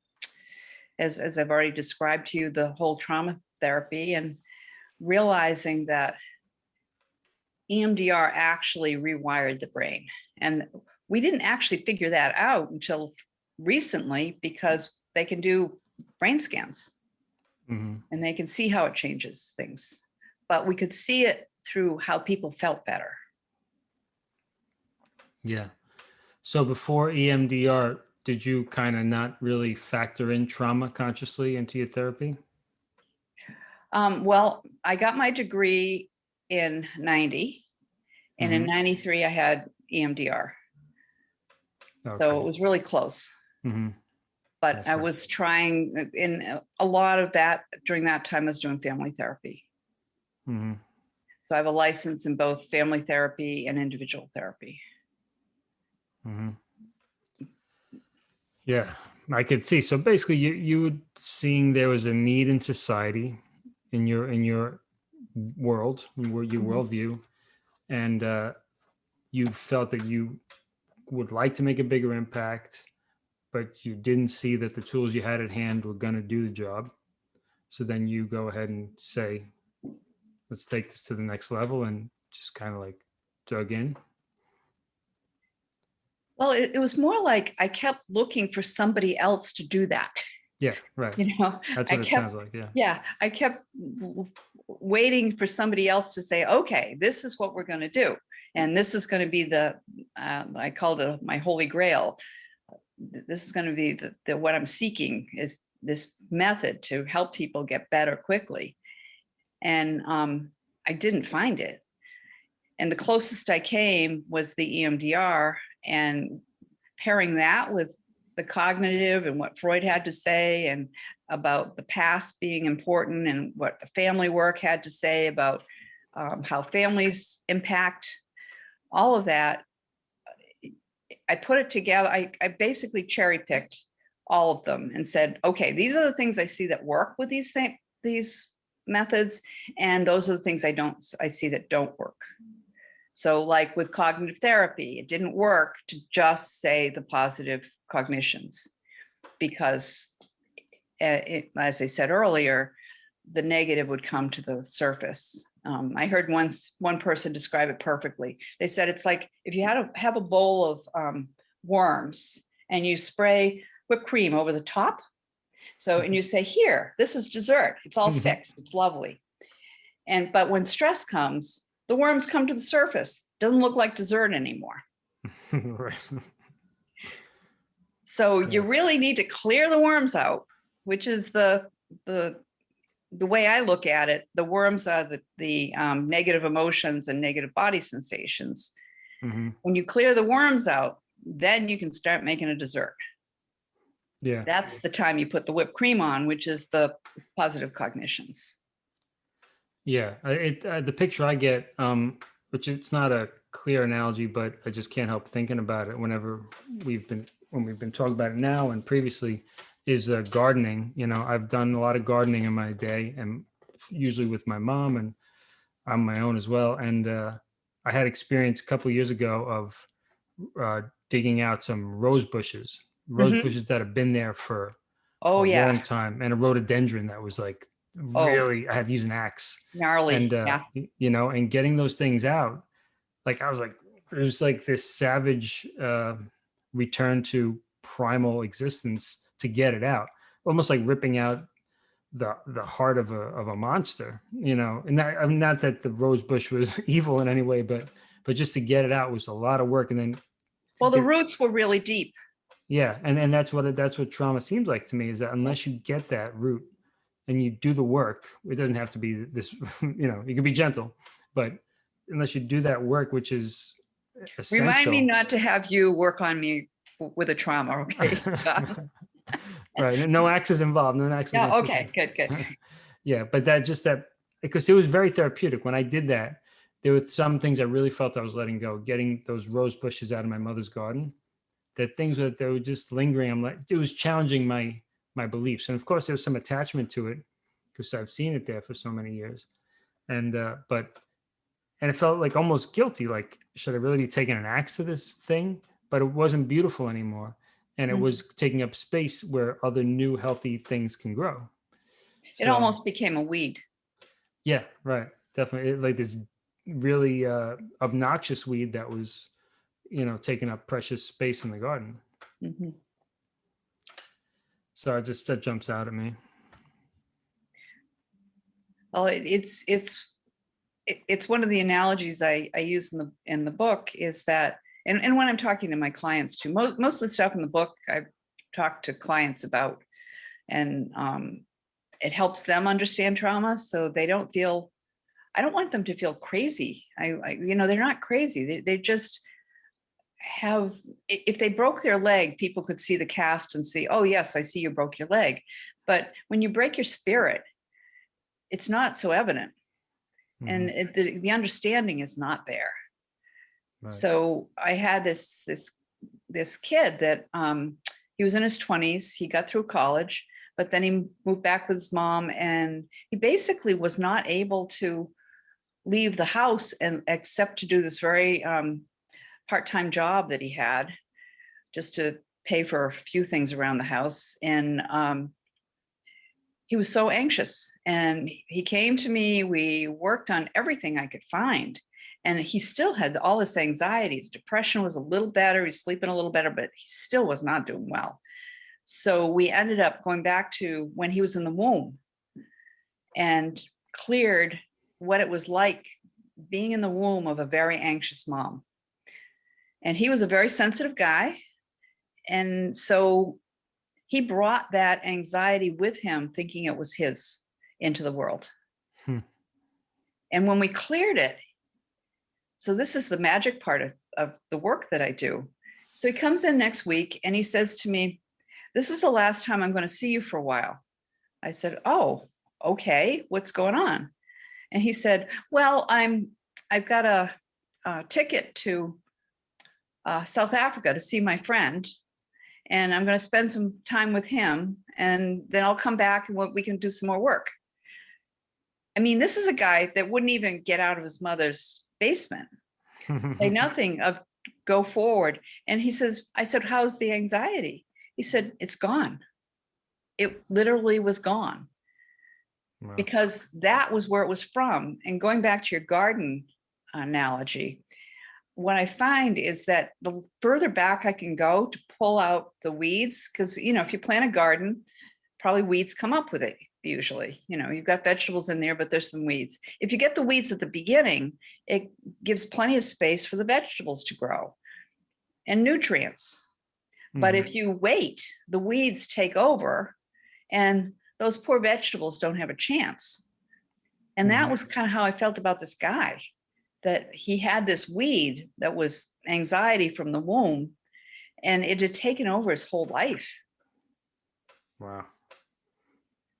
as, as I've already described to you, the whole trauma therapy and realizing that EMDR actually rewired the brain. And we didn't actually figure that out until recently because they can do brain scans Mhm. and they can see how it changes things. But we could see it through how people felt better. Yeah. So before EMDR, did you kind of not really factor in trauma consciously into your therapy? Um, well, I got my degree in 90 and in Mhm. 93 I had EMDR. So it was really close. Mm Mhm. But I was trying uh, in a- lot of that during that time I was doing family therapy. Mm Mhm. So I have a license in both family therapy and individual therapy. Mhm. Yeah, I could see. So basically, you you were seeing there was a need in society, in your in your world, your Mhm. worldview, and uh, you felt that you would like to make a bigger impact, but you didn't see that the tools you had at hand were going to do the job. So then you go ahead and say, "Let's take this to the next level," and just kind of like dug in. Well, it, it was more like I kept looking for somebody else to do that. Yeah, right. You know, That's I what it kept sounds like. Yeah. Yeah, I kept waiting for somebody else to say, okay, this is what we're going to do. And this is going to be the, um, I called it my holy grail. This is going to be the, the, what I'm seeking is this method to help people get better quickly. And um, I didn't find it. And the closest I came was the EMDR and pairing that with the cognitive and what Freud had to say and about the past being important and what the family work had to say about um, how families impact all of that. I put it together. I, I basically cherry picked all of them and said, okay, these are the things I see that work with these things, these methods, and those are the things I don't, I see that don't work. So like with cognitive therapy, it didn't work to just say the positive cognitions because uh, it, as I said earlier, the negative would come to the surface. Um, I heard once one person describe it perfectly. They said it's like if you had to have a bowl of um, worms and you spray whipped cream over the top. So, and you say, here, this is dessert. It's all Mhm. fixed. It's lovely. And, but when stress comes, the worms come to the surface. Doesn't look like dessert anymore. right. So you really need to clear the worms out, which is the, the, the way I look at it. The worms are the, the um, negative emotions and negative body sensations. Mhm. When you clear the worms out, then you can start making a dessert. Yeah. That's the time you put the whipped cream on, which is the positive cognitions. Yeah, it, uh, the picture I get, um, which it's not a clear analogy, but I just can't help thinking about it whenever we've been, when we've been talking about it now and previously, is uh, gardening. You know, I've done a lot of gardening in my day and usually with my mom and on my own as well. And uh, I had experience a couple years ago of uh, digging out some rose bushes, rose Mhm. bushes that have been there for Oh, a yeah, long time, and a rhododendron that was like Oh. really, I had to use an axe gnarly, and uh, yeah. you know and getting those things out like i was like it was like this savage uh return to primal existence to get it out almost like ripping out the the heart of a of a monster you know and not, I mean, not that the rose bush was evil in any way but but just to get it out was a lot of work and then Well, the get- roots were really deep. Yeah, and and that's what it, that's what trauma seems like to me is that unless you get that root and you do the work, it doesn't have to be this, you know, you can be gentle, but unless you do that work, which is essential. Remind me not to have you work on me with a trauma, okay? right, no axes involved, no axes. Yeah, necessary. okay, good, good. yeah, but that just that because it was very therapeutic when I did that. There were some things I really felt I was letting go, getting those rose bushes out of my mother's garden. That things that they were just lingering. I'm like, it was challenging my my beliefs, and of course there was some attachment to it because I've seen it there for so many years, and uh, but and it felt like almost guilty. Like, should I really be taking an axe to this thing? But it wasn't beautiful anymore, and it Mhm. was taking up space where other new healthy things can grow. It almost became a weed. yeah, right. Definitely. It- like this really uh, obnoxious weed that was, you know, taking up precious space in the garden. Mhm. So I just that jumps out at me. Well, it- it's, it's, it- it's one of the analogies I, I use in the, in the book is that, and, and when I'm talking to my clients too, most, most of the stuff in the book I've talked to clients about. And um, it helps them understand trauma so they don't feel, I don't want them to feel crazy. I, I you know, they're not crazy. They, they just have, if they broke their leg, people could see the cast and see, oh yes, I see you broke your leg. But when you break your spirit, it's not so evident and Mhm, it, the, the understanding is not there. right. So I had this, this, this kid that, um, he was in his twenties, he got through college, but then he moved back with his mom and he basically was not able to leave the house and except to do this very, um, part-time job that he had just to pay for a few things around the house. And, um, he was so anxious and he came to me, we worked on everything I could find. And he still had all this anxieties. Depression was a little better. He's sleeping a little better, but he still was not doing well. So we ended up going back to when he was in the womb and cleared what it was like being in the womb of a very anxious mom. And he was a very sensitive guy. And so he brought that anxiety with him, thinking it was his into the world. Hmm. And when we cleared it, so this is the magic part of, of the work that I do. So he comes in next week and he says to me, this is the last time I'm going to see you for a while. I said, oh, okay, what's going on? And he said, well, I'm, I've got a, a ticket to uh, South Africa to see my friend. and I'm going to spend some time with him and then I'll come back and we can do some more work. I mean, this is a guy that wouldn't even get out of his mother's basement, say nothing of go forward. And he says, I said, how's the anxiety? He said, it's gone. It literally was gone Wow. because that was where it was from. And going back to your garden analogy, what I find is that the further back I can go to pull out the weeds, because you know, if you plant a garden, probably weeds come up with it usually. You know, you've got vegetables in there, but there's some weeds. If you get the weeds at the beginning, it gives plenty of space for the vegetables to grow and nutrients. But Mhm. if you wait, the weeds take over and those poor vegetables don't have a chance. And that Mhm. was kind of how I felt about this guy, that he had this weed that was anxiety from the womb and it had taken over his whole life. Wow.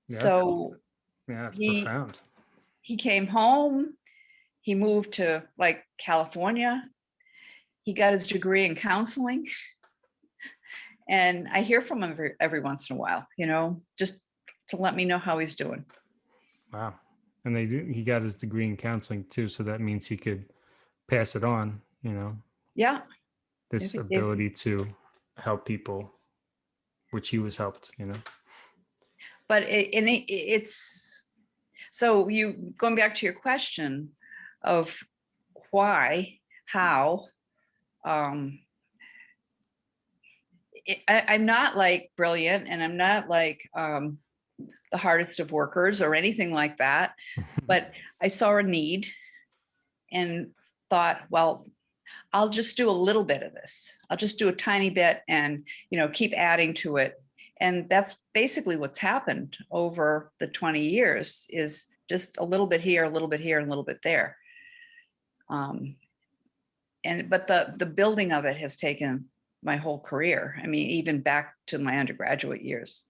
Yeah. So Yeah, it's he- profound. he came home, he moved to like California. He got his degree in counseling. And I hear from him every, every once in a while, you know, just to let me know how he's doing. Wow. And they do, he got his degree in counseling too, so that means he could pass it on, you know, Yeah, this did. ability to help people, which he was helped, you know. but it, and it, it's, so you, going back to your question of why, how, um, it, I, I'm not like brilliant and I'm not like, um, the hardest of workers or anything like that, but I saw a need and thought, well, I'll just do a little bit of this. I'll just do a tiny bit and, you know, keep adding to it. And that's basically what's happened over the 20 years is just a little bit here, a little bit here, and a little bit there. Um, and but the the building of it has taken my whole career. I mean, even back to my undergraduate years,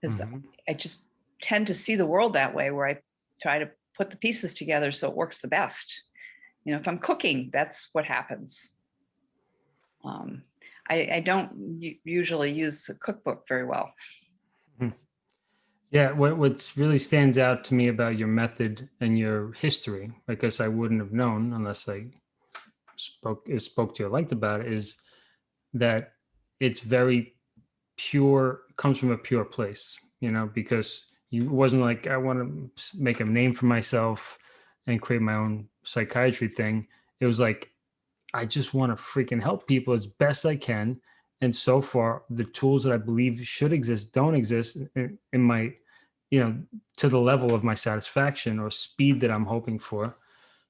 because Mhm. I just tend to see the world that way, where I try to put the pieces together so it works the best. You know, if I'm cooking, that's what happens. Um, I, I don't usually use a cookbook very well. Yeah, what what's really stands out to me about your method and your history, because I wouldn't have known unless I spoke spoke to you or liked about it, is that it's very pure, comes from a pure place, you know, because you wasn't like I want to make a name for myself and create my own psychiatry thing. It was like I just want to freaking help people as best I can. And so far, the tools that I believe should exist don't exist in, in my, you know, to the level of my satisfaction or speed that I'm hoping for.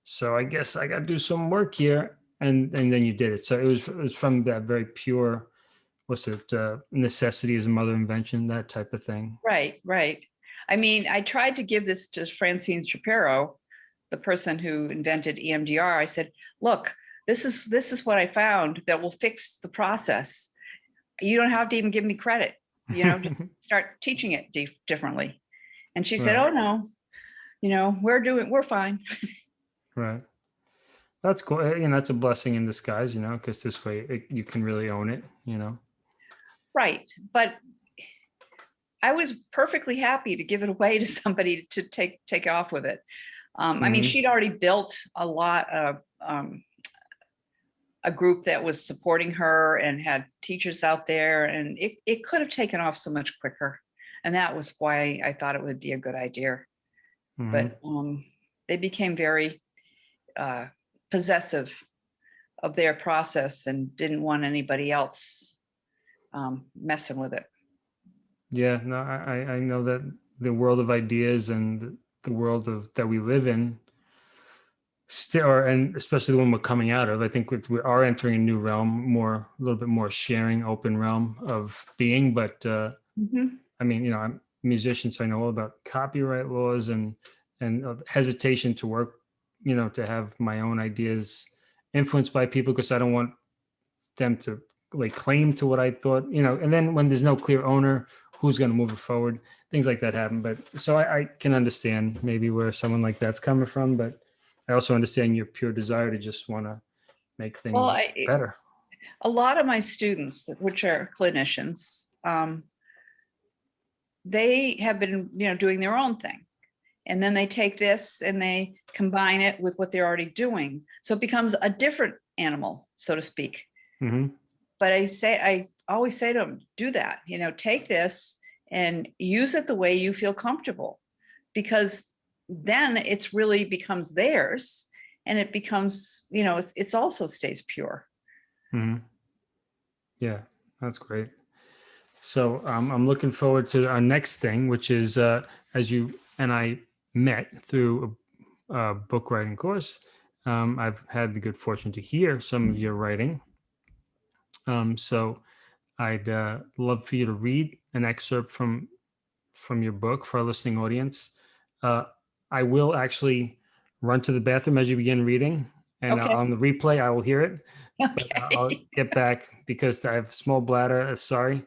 So I guess I got to do some work here, and and then you did it. So it was it was from that very pure, what's it, uh, necessity is a mother invention, that type of thing. Right, right. I mean, I tried to give this to Francine Shapiro, the person who invented EMDR. I said, look, this is this is what I found that will fix the process. You don't have to even give me credit, you know, just start teaching it dif- differently. And she said, Right. oh no, you know, we're doing, we're fine. Right. That's cool. and You know, that's a blessing in disguise, you know, because this way it, you can really own it, you know. Right, but I was perfectly happy to give it away to somebody to take, take off with it. Um, I mean, Mhm. she'd already built a lot of, um, a group that was supporting her and had teachers out there and it, it could have taken off so much quicker. And that was why I thought it would be a good idea. Mhm. But, um, they became very, uh, possessive of their process and didn't want anybody else, um, messing with it. Yeah, no, I, I- know that the world of ideas and the- world of that we live in still, or, and especially the one we're coming out of, I think we, we are entering a new realm, more, a little bit more sharing, open realm of being. But uh, Mhm. I mean, you know, I'm a musician, so I know all about copyright laws and and uh, hesitation to work, you know, to have my own ideas influenced by people because I don't want them to like claim to what I thought, you know. And then when there's no clear owner, who's going to move it forward? Things like that happen. But so I, I can understand maybe where someone like that's coming from, but I also understand your pure desire to just want to make things Well, I, better. a lot of my students, which are clinicians, um, they have been, you know, doing their own thing. And then they take this and they combine it with what they're already doing. So it becomes a different animal, so to speak. hmm But I say, I always say to them, do that, you know, take this and use it the way you feel comfortable. Because then it's really becomes theirs and it becomes, you know, it's, it's also stays pure. hmm Yeah, that's great. So um, I'm looking forward to our next thing, which is uh, as you and I met through a, a book writing course. Um, I've had the good fortune to hear some of your writing. Um, so I'd uh, love for you to read an excerpt from from your book for our listening audience. Uh, I will actually run to the bathroom as you begin reading, and Okay. on the replay, I will hear it but Okay. I'll get back because I have small bladder. uh, Sorry.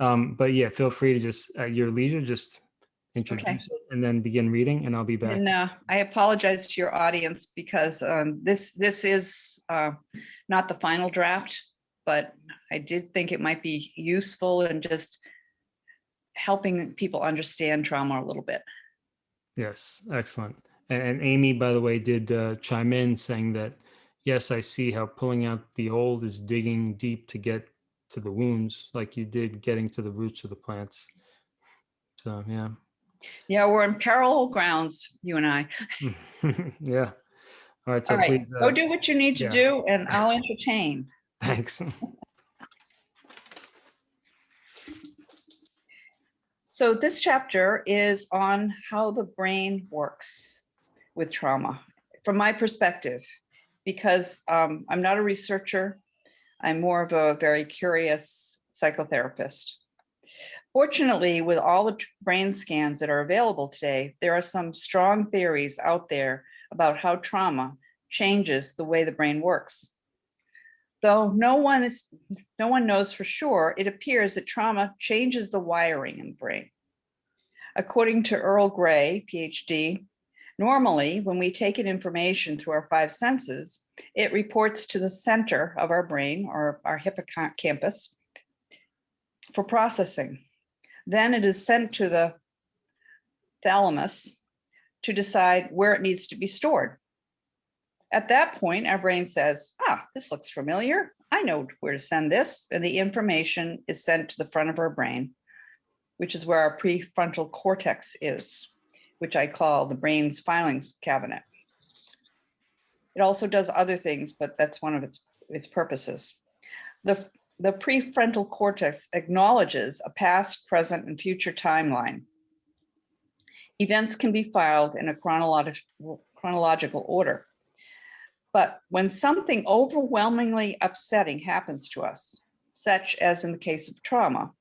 Um, but yeah, feel free to just at your leisure, just introduce it and then begin reading and I'll be back. And uh, I apologize to your audience because um, this this is uh, not the final draft, but I did think it might be useful in just helping people understand trauma a little bit. Yes, excellent. And, Amy, by the way, did uh, chime in saying that, yes, I see how pulling out the old is digging deep to get to the wounds like you did getting to the roots of the plants. So yeah. Yeah, we're in parallel grounds, you and I. yeah. All right. So All right, please, go uh, do what you need to yeah. do and I'll entertain. Thanks. So this chapter is on how the brain works with trauma, from my perspective, because um, I'm not a researcher. I'm more of a very curious psychotherapist. Fortunately, with all the brain scans that are available today, there are some strong theories out there about how trauma changes the way the brain works. Though no one is, no one knows for sure, it appears that trauma changes the wiring in the brain. According to Earl Gray, PhD, normally when we take in information through our five senses, it reports to the center of our brain or our hippocampus for processing. Then it is sent to the thalamus to decide where it needs to be stored. At that point, our brain says, ah, this looks familiar. I know where to send this. And the information is sent to the front of our brain, which is where our prefrontal cortex is, which I call the brain's filings cabinet. It also does other things, but that's one of its, its purposes. The, the prefrontal cortex acknowledges a past, present, and future timeline. Events can be filed in a chronological order. But when something overwhelmingly upsetting happens to us, such as in the case of trauma,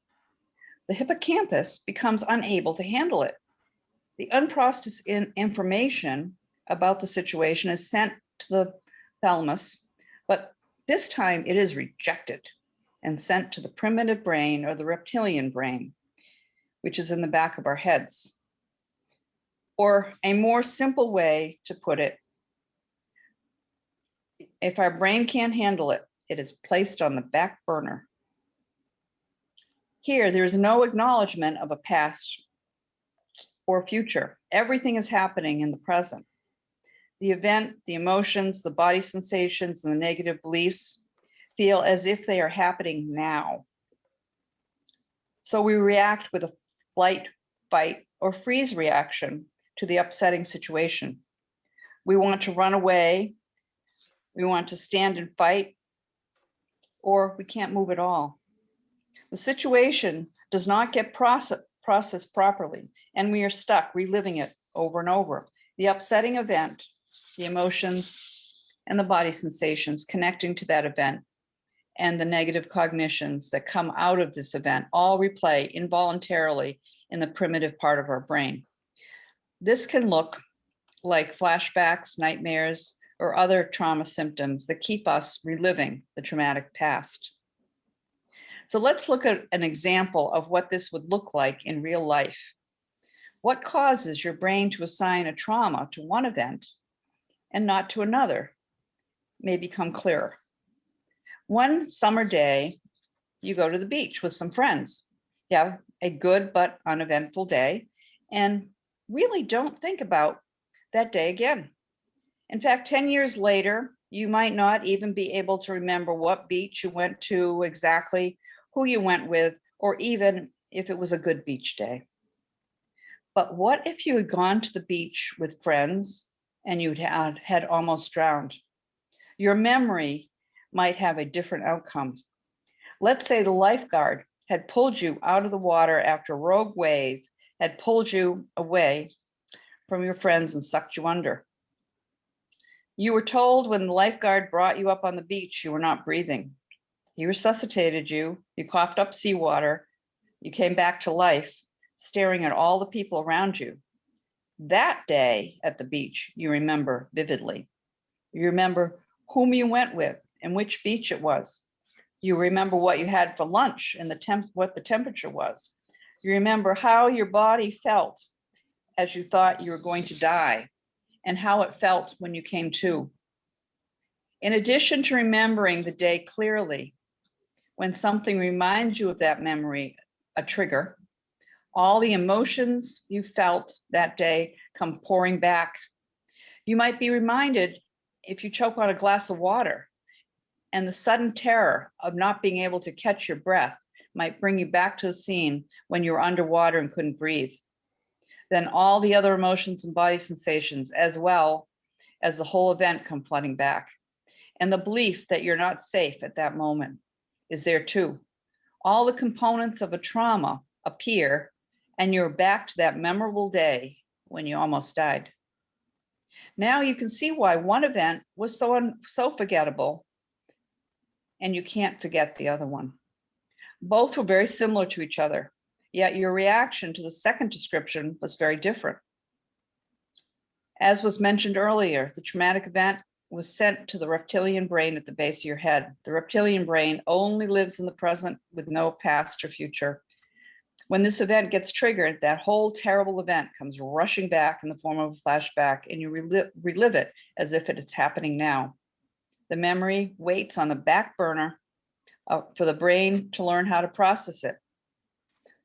the hippocampus becomes unable to handle it. The unprocessed in information about the situation is sent to the thalamus, but this time it is rejected and sent to the primitive brain or the reptilian brain, which is in the back of our heads. Or a more simple way to put it, if our brain can't handle it, it is placed on the back burner. Here, there is no acknowledgement of a past or future. Everything is happening in the present. The event, the emotions, the body sensations, and the negative beliefs feel as if they are happening now. So we react with a flight, fight, or freeze reaction to the upsetting situation. We want to run away, we want to stand and fight, or we can't move at all. The situation does not get process, processed properly, and we are stuck reliving it over and over. The upsetting event, the emotions, and the body sensations connecting to that event, and the negative cognitions that come out of this event all replay involuntarily in the primitive part of our brain. This can look like flashbacks, nightmares, or other trauma symptoms that keep us reliving the traumatic past. So let's look at an example of what this would look like in real life. What causes your brain to assign a trauma to one event and not to another may become clearer. One summer day, you go to the beach with some friends. You have a good but uneventful day and really don't think about that day again. In fact, 10 years later, you might not even be able to remember what beach you went to exactly, who you went with, or even if it was a good beach day. But what if you had gone to the beach with friends and you'd had, had almost drowned? Your memory might have a different outcome. Let's say the lifeguard had pulled you out of the water after a rogue wave had pulled you away from your friends and sucked you under. You were told when the lifeguard brought you up on the beach, you were not breathing. He resuscitated you, you coughed up seawater, you came back to life, staring at all the people around you. That day at the beach, you remember vividly. You remember whom you went with and which beach it was. You remember what you had for lunch and the temp, what the temperature was. You remember how your body felt as you thought you were going to die and how it felt when you came to. In addition to remembering the day clearly, when something reminds you of that memory, a trigger, all the emotions you felt that day come pouring back. You might be reminded if you choke on a glass of water and the sudden terror of not being able to catch your breath might bring you back to the scene when you were underwater and couldn't breathe. Then all the other emotions and body sensations as well as the whole event come flooding back. And the belief that you're not safe at that moment is there too. All the components of a trauma appear and you're back to that memorable day when you almost died. Now you can see why one event was so, so forgettable and you can't forget the other one. Both were very similar to each other, yet your reaction to the second description was very different. As was mentioned earlier, the traumatic event was sent to the reptilian brain at the base of your head. The reptilian brain only lives in the present with no past or future. When this event gets triggered, that whole terrible event comes rushing back in the form of a flashback and you relive, relive it as if it is happening now. The memory waits on the back burner uh, for the brain to learn how to process it.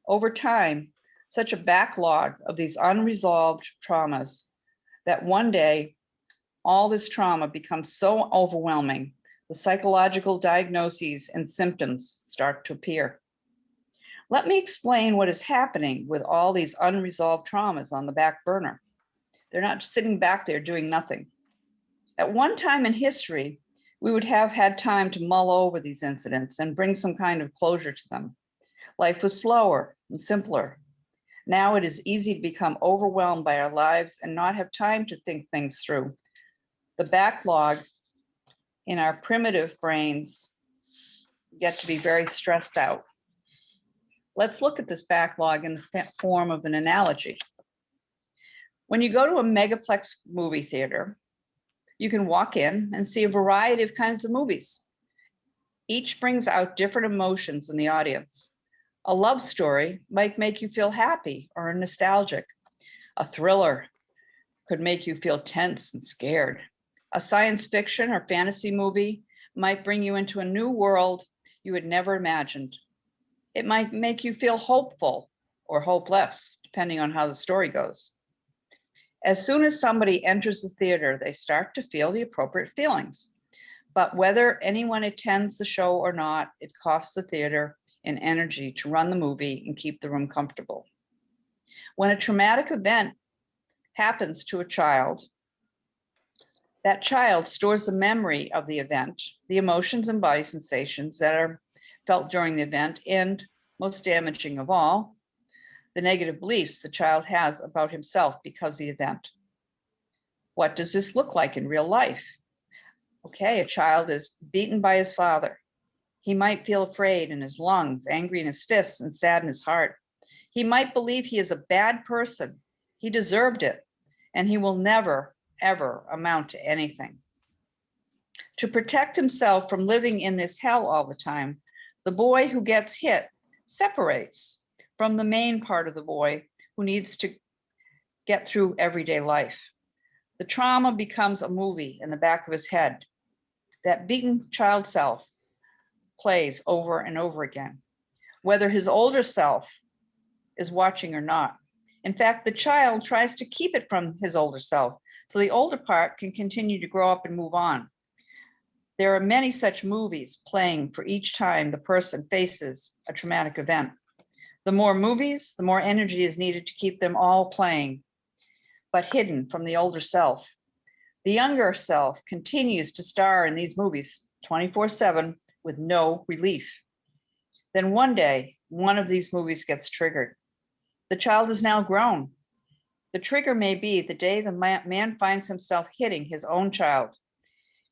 Over time, such a backlog of these unresolved traumas that one day all this trauma becomes so overwhelming, the psychological diagnoses and symptoms start to appear. Let me explain what is happening with all these unresolved traumas on the back burner. They're not sitting back there doing nothing. At one time in history, we would have had time to mull over these incidents and bring some kind of closure to them. Life was slower and simpler. Now it is easy to become overwhelmed by our lives and not have time to think things through. The backlog in our primitive brains get to be very stressed out. Let's look at this backlog in the form of an analogy. When you go to a megaplex movie theater, you can walk in and see a variety of kinds of movies. Each brings out different emotions in the audience. A love story might make you feel happy or nostalgic. A thriller could make you feel tense and scared. A science fiction or fantasy movie might bring you into a new world you had never imagined. It might make you feel hopeful or hopeless, depending on how the story goes. As soon as somebody enters the theater, they start to feel the appropriate feelings. But whether anyone attends the show or not, it costs the theater in energy to run the movie and keep the room comfortable. When a traumatic event happens to a child, that child stores the memory of the event, the emotions and body sensations that are felt during the event, and most damaging of all, the negative beliefs the child has about himself because of the event. What does this look like in real life? Okay, a child is beaten by his father. He might feel afraid in his lungs, angry in his fists, and sad in his heart. He might believe he is a bad person. He deserved it, and he will never, ever amount to anything. To protect himself from living in this hell all the time, the boy who gets hit separates from the main part of the boy who needs to get through everyday life. The trauma becomes a movie in the back of his head. That beaten child self plays over and over again, whether his older self is watching or not. In fact, the child tries to keep it from his older self, so the older part can continue to grow up and move on. There are many such movies playing for each time the person faces a traumatic event. The more movies, the more energy is needed to keep them all playing, but hidden from the older self. The younger self continues to star in these movies 24 seven with no relief. Then one day, one of these movies gets triggered. The child is now grown. The trigger may be the day the man finds himself hitting his own child.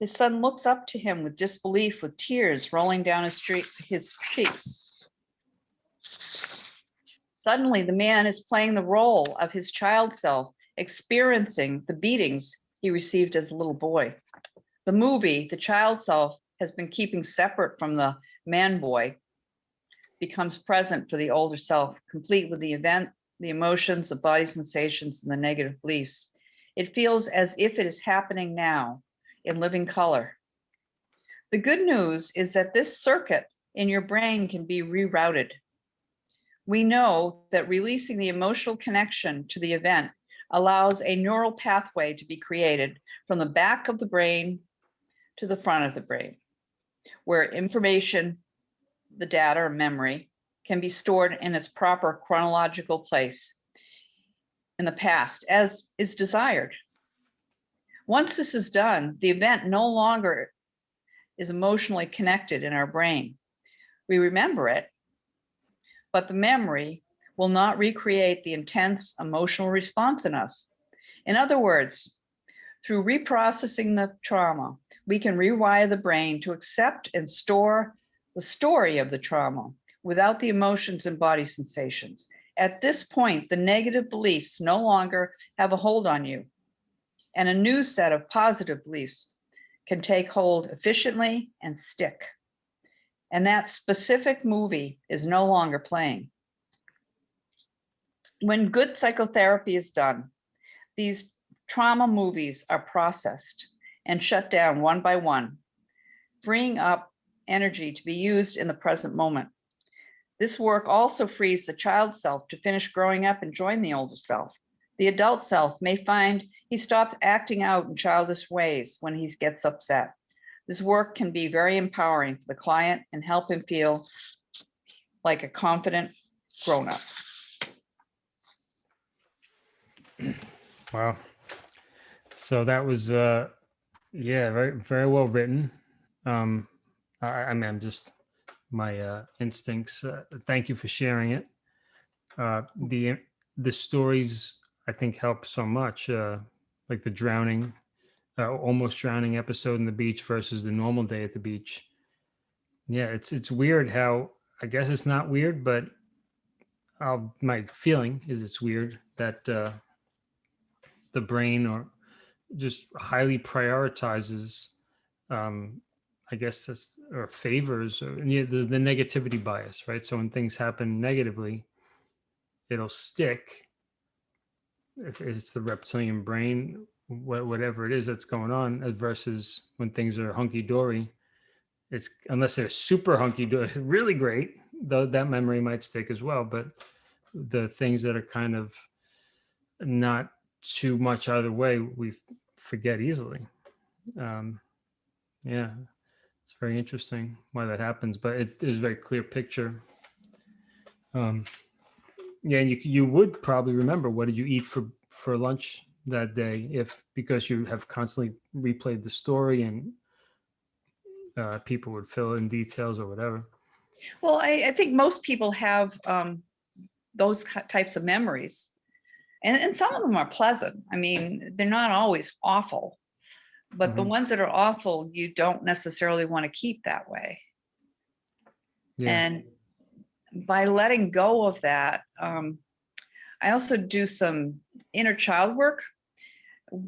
His son looks up to him with disbelief, with tears rolling down his, street, his cheeks. Suddenly, the man is playing the role of his child self, experiencing the beatings he received as a little boy. The movie, the child self, has been keeping separate from the man boy, becomes present for the older self, complete with the event, the emotions, the body sensations, and the negative beliefs. It feels as if it is happening now in living color. The good news is that this circuit in your brain can be rerouted. We know that releasing the emotional connection to the event allows a neural pathway to be created from the back of the brain to the front of the brain, where information, the data or memory, can be stored in its proper chronological place in the past as is desired. Once this is done, the event no longer is emotionally connected in our brain. We remember it, but the memory will not recreate the intense emotional response in us. In other words, through reprocessing the trauma, we can rewire the brain to accept and store the story of the trauma without the emotions and body sensations. At this point, the negative beliefs no longer have a hold on you, and a new set of positive beliefs can take hold efficiently and stick. And that specific movie is no longer playing. When good psychotherapy is done, these trauma movies are processed and shut down one by one, freeing up energy to be used in the present moment. This work also frees the child self to finish growing up and join the older self. The adult self may find he stops acting out in childish ways when he gets upset. This work can be very empowering for the client and help him feel like a confident grown-up. Wow. So that was, uh, yeah, very, very well written. Um, I, I mean, I'm just, my, uh, instincts, uh, thank you for sharing it. Uh, the, the stories, I think help so much, uh, like the drowning, uh, almost drowning episode in the beach versus the normal day at the beach. Yeah, it's, it's weird how, I guess it's not weird, but uh, my feeling is it's weird that, uh, the brain or just highly prioritizes um i guess this or favors or the, the negativity bias right? So when things happen negatively it'll stick if it's the reptilian brain wha- whatever it is that's going on versus when things are hunky-dory. It's unless they're super hunky-dory really great though that memory might stick as well but the things that are kind of not too much either way, we forget easily. Um, yeah, it's very interesting why that happens, but it is a very clear picture. Um, yeah, and you you would probably remember what did you eat for for lunch that day if because you have constantly replayed the story and uh, people would fill in details or whatever. Well, I, I think most people have um, those types of memories. And, and some of them are pleasant. I mean, they're not always awful. But the Mhm. ones that are awful, you don't necessarily want to keep that way. Yeah. And by letting go of that, um, I also do some inner child work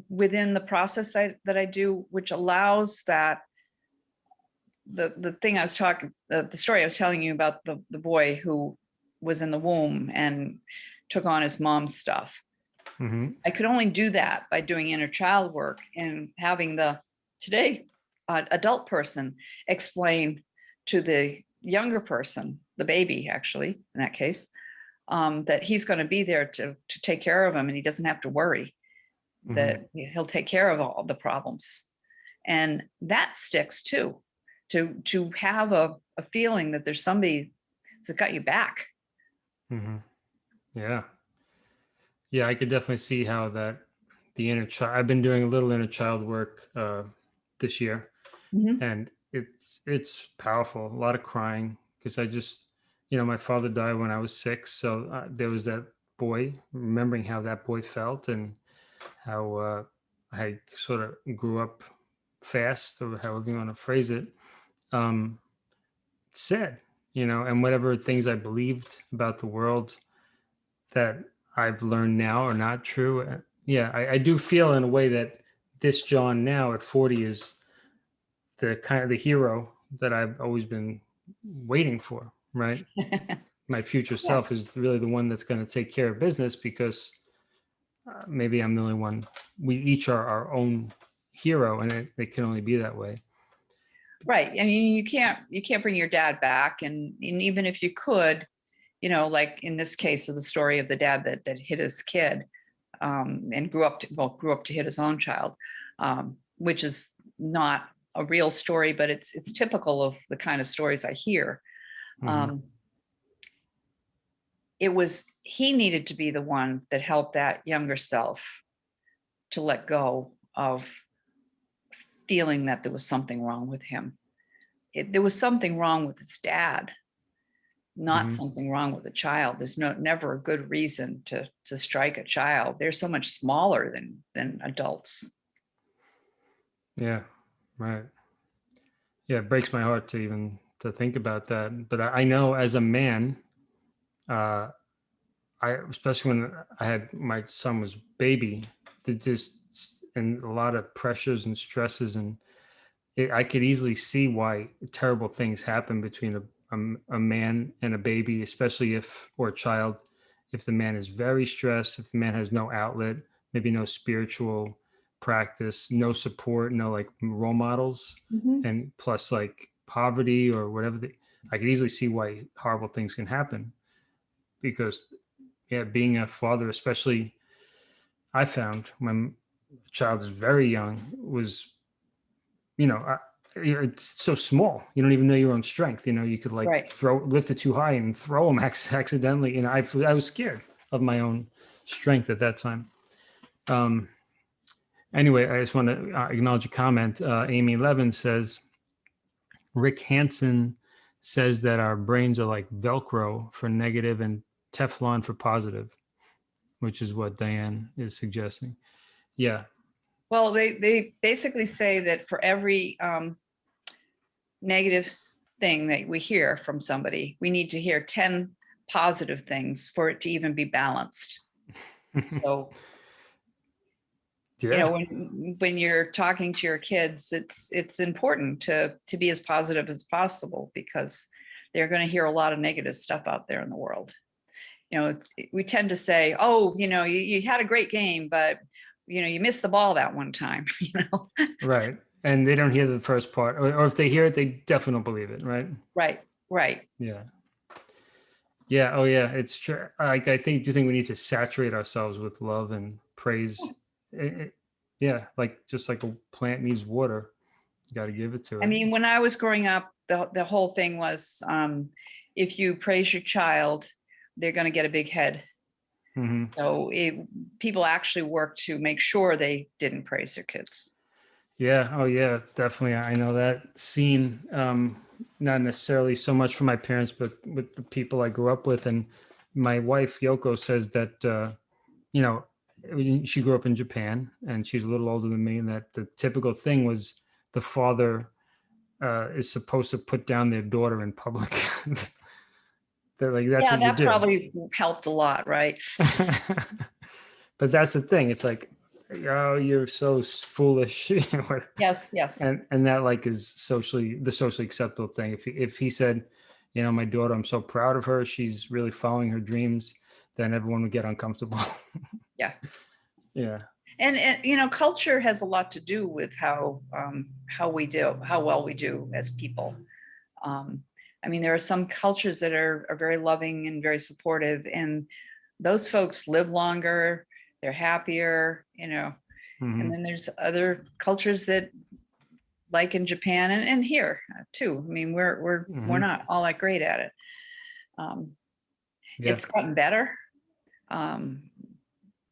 within the process that, that I do, which allows that the, the thing I was talking, the, the story I was telling you about the, the boy who was in the womb and took on his mom's stuff. Hmm I could only do that by doing inner child work and having the today uh, adult person explain to the younger person, the baby, actually, in that case, um, that he's going to be there to, to take care of him and he doesn't have to worry Mhm. that he'll take care of all the problems. And that sticks too, to, to have a, a feeling that there's somebody that's got you back. Mhm. Yeah. Yeah, I could definitely see how that the inner child. I've been doing a little inner child work uh, this year, Mhm. and it's it's powerful. A lot of crying because I just, you know, my father died when I was six, so uh, there was that boy remembering how that boy felt and how uh, I sort of grew up fast, or however you want to phrase it. Um, sad, you know, and whatever things I believed about the world that I've learned now are not true. uh, Yeah, I, I do feel in a way that this John now at 40 is the kind of the hero that I've always been waiting for, right? My future self is really the one that's going to take care of business because uh, maybe I'm the only one. We each are our own hero, and it, it can only be that way. Right. I mean, you can't, you can't bring your dad back. And, and even if you could, you know, like in this case of the story of the dad that, that hit his kid um, and grew up to, well, grew up to hit his own child, um, which is not a real story, but it's, it's typical of the kind of stories I hear. Mhm. Um, it was, he needed to be the one that helped that younger self to let go of feeling that there was something wrong with him. It, there was something wrong with his dad, not Mhm. something wrong with the child. There's no, never a good reason to, to strike a child. They're so much smaller than, than adults. Yeah, right. Yeah, it breaks my heart to even to think about that. But I, I know as a man, uh, I especially when I had my son was baby, just and a lot of pressures and stresses, and it, I could easily see why terrible things happen between a, a a man and a baby, especially if or a child, if the man is very stressed, if the man has no outlet, maybe no spiritual practice, no support, no like role models, mm-hmm. and plus like poverty or whatever. The, I could easily see why horrible things can happen because, yeah, being a father, especially, I found when a child is very young was, you know, I, it's so small. You don't even know your own strength. You know, you could like Right. throw lift it too high and throw them accidentally. You know, I I was scared of my own strength at that time. Um, anyway, I just want to uh, acknowledge a comment. Uh, Amy Levin says, Rick Hanson says that our brains are like Velcro for negative and Teflon for positive, which is what Diane is suggesting. Yeah. Well, they, they basically say that for every um, negative thing that we hear from somebody, we need to hear 10 positive things for it to even be balanced. So, you know, when, when you're talking to your kids, it's, it's important to, to be as positive as possible because they're going to hear a lot of negative stuff out there in the world. You know, we tend to say, oh, you know, you, you had a great game, but you know, you missed the ball that one time, you know? Right. And they don't hear the first part, or, or if they hear it, they definitely don't believe it. Right. Right, right. Yeah. Yeah. Oh, yeah. It's true. Like, I think, do you think we need to saturate ourselves with love and praise? It- it- yeah. Like, just like a plant needs water, you got to give it to it. I mean, when I was growing up, the, the whole thing was, um, if you praise your child, they're gonna get a big head. hmm So it, people actually work to make sure they didn't praise their kids. Yeah. Oh, yeah. Definitely. I know that scene. Um, not necessarily so much from my parents, but with the people I grew up with. And my wife Yoko says that uh, you know she grew up in Japan, and she's a little older than me, and that the typical thing was the father uh, is supposed to put down their daughter in public. They're like that's Yeah, what you that do. probably helped a lot, right? but that's the thing. It's like, oh, you're so foolish. you know, what- Yes, yes. and and that like is socially the socially acceptable thing. If he, if he said, you know, my daughter, I'm so proud of her. She's really following her dreams. Then everyone would get uncomfortable. Yeah. Yeah. And, and, you know, culture has a lot to do with how, um, how we do, how well we do as people. Um, I mean, there are some cultures that are, are very loving and very supportive and those folks live longer, they're happier, you know, Mhm. and then there's other cultures that like in Japan and, and here uh, too. I mean, we're, we're, we're Mhm. not all that great at it. Um, Yeah. it's gotten better. Um,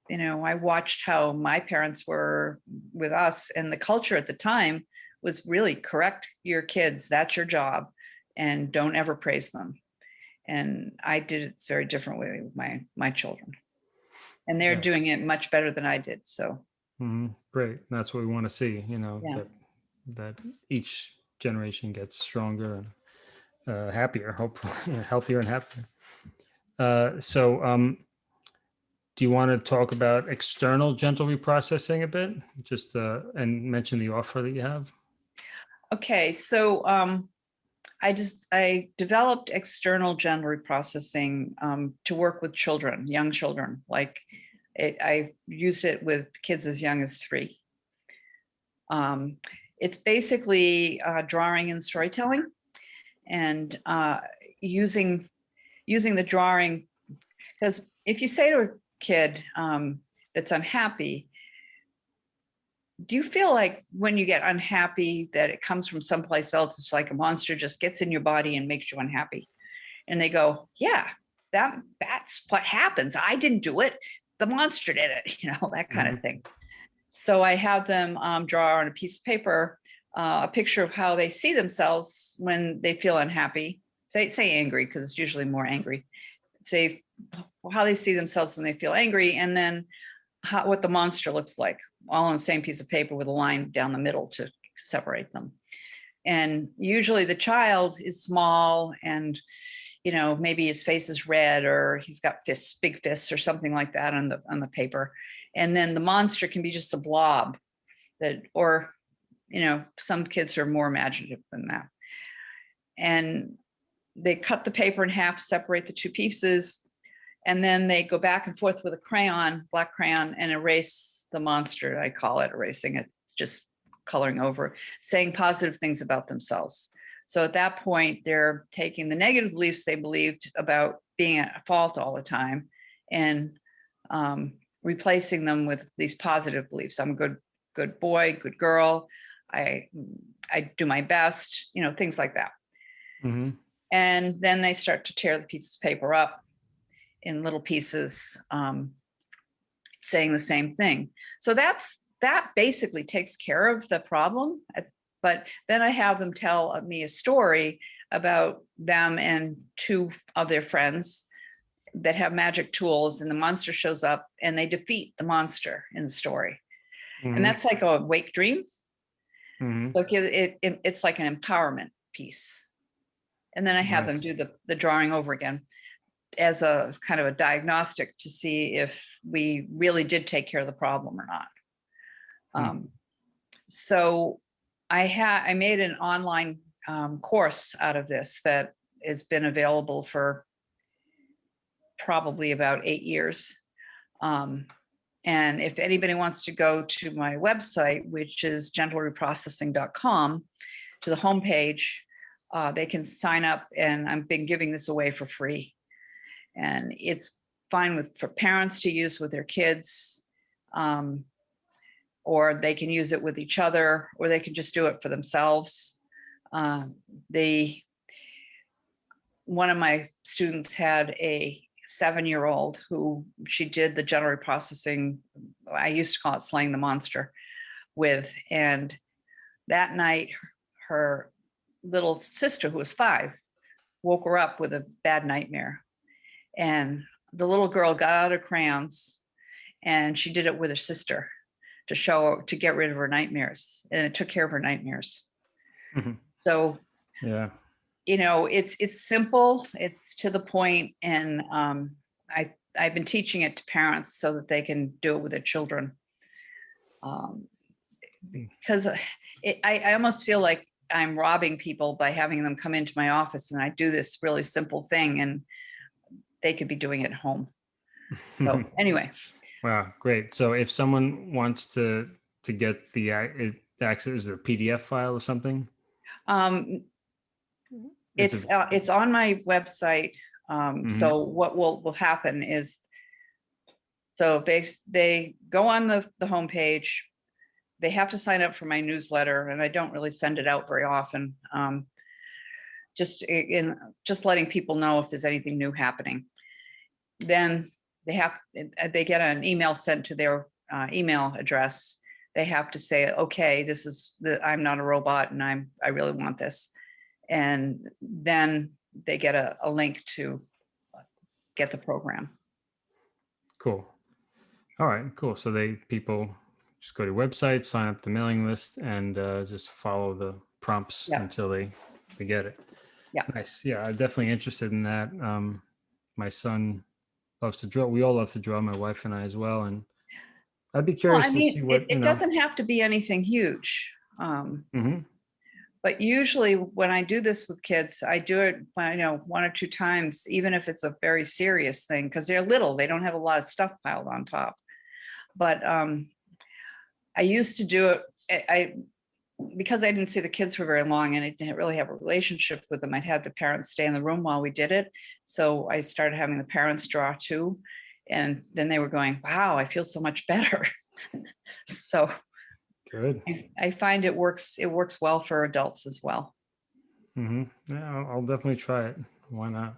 you know, I watched how my parents were with us and the culture at the time was really correct your kids, that's your job and don't ever praise them. And I did it very differently with my, my children. And they're Yeah. doing it much better than I did. So, Mhm. Great. That's what we want to see, you know, Yeah. that, that each generation gets stronger and uh, happier, hopefully, healthier and happier. Uh, so, um, do you want to talk about external gentle reprocessing a bit? Just uh, and mention the offer that you have. okay. So, um, I just, I developed external gentle reprocessing, um, to work with children, young children, like it, I used it with kids as young as three. Um, it's basically uh, drawing and storytelling and uh, using using the drawing because if you say to a kid um, that's unhappy, do you feel like when you get unhappy that it comes from someplace else? It's like a monster just gets in your body and makes you unhappy. And they go, yeah, that that's what happens. I didn't do it. The monster did it, you know, that kind of thing. So I have them um, draw on a piece of paper uh, a picture of how they see themselves when they feel unhappy. Say say angry because it's usually more angry. Say how they see themselves when they feel angry, and then how, what the monster looks like, all on the same piece of paper with a line down the middle to separate them. And usually the child is small and you know, maybe his face is red or he's got fists, big fists or something like that on the on the paper. And then the monster can be just a blob that or you know, some kids are more imaginative than that. And they cut the paper in half, separate the two pieces, and then they go back and forth with a crayon, black crayon, and erase the monster. I call it erasing it, just coloring over, saying positive things about themselves. So at that point, they're taking the negative beliefs they believed about being at fault all the time and um, replacing them with these positive beliefs. I'm a good, good boy, good girl. I, I do my best, you know, things like that. hmm And then they start to tear the piece of paper up in little pieces, um, saying the same thing. So that's, that basically takes care of the problem. But then I have them tell me a story about them and two of their friends that have magic tools and the monster shows up and they defeat the monster in the story. And that's like a wake dream. hmm So it, it, it- it's like an empowerment piece. And then I have them do the, the drawing over again as a kind of a diagnostic to see if we really did take care of the problem or not. Hmm. Um, so I had, I made an online um, course out of this that has been available for probably about eight years. Um, and if anybody wants to go to my website, which is gentlereprocessing.com, to the homepage, uh, they can sign up and I've been giving this away for free. And it's fine with for parents to use with their kids. Um, or they can use it with each other, or they can just do it for themselves. Um, the one of my students had a seven-year-old who she did the gentle reprocessing. I used to call it slaying the monster with, and that night her little sister, who was five, woke her up with a bad nightmare. And the little girl got out her crayons and she did it with her sister to show to get rid of her nightmares and it took care of her nightmares. Mhm. So Yeah. you know, it's it's simple, it's to the point, and um, I I've been teaching it to parents so that they can do it with their children. Um, Mm. because it, I I almost feel like I'm robbing people by having them come into my office and I do this really simple thing and they could be doing it at home. So anyway, Wow, great. So if someone wants to to get the access, is it a PDF file or something? um, It's It's, a- uh, it's on my website. Um, Mhm. so what will, will happen is. So they, they go on the, the homepage. They have to sign up for my newsletter and I don't really send it out very often. Um. Just in, just letting people know if there's anything new happening. Then they have, uh, they get an email sent to their, uh, email address. They have to say, okay, this is the, I'm not a robot and I'm, I really want this. And then they get a, a link to get the program. Cool. All right, cool. So they, people just go to your website, sign up the mailing list and uh, just follow the prompts Yeah. until they, they get it. Yeah. Nice. Yeah, I'm definitely interested in that. Um, my son loves to draw. We all love to draw, my wife and I as well. And I'd be Well, curious I to see mean, what, it, it doesn't have to be anything huge. Um, Mhm. but usually when I do this with kids, I do it, you know, one or two times, even if it's a very serious thing, because they're little, they don't have a lot of stuff piled on top. But um, I used to do it, I- because I didn't see the kids for very long and I didn't really have a relationship with them, I'd have the parents stay in the room while we did it. So I started having the parents draw too. And then they were going, wow, I feel so much better. So Good. I- I find it works, it works well for adults as well. hmm Yeah, I'll, I'll definitely try it. Why not?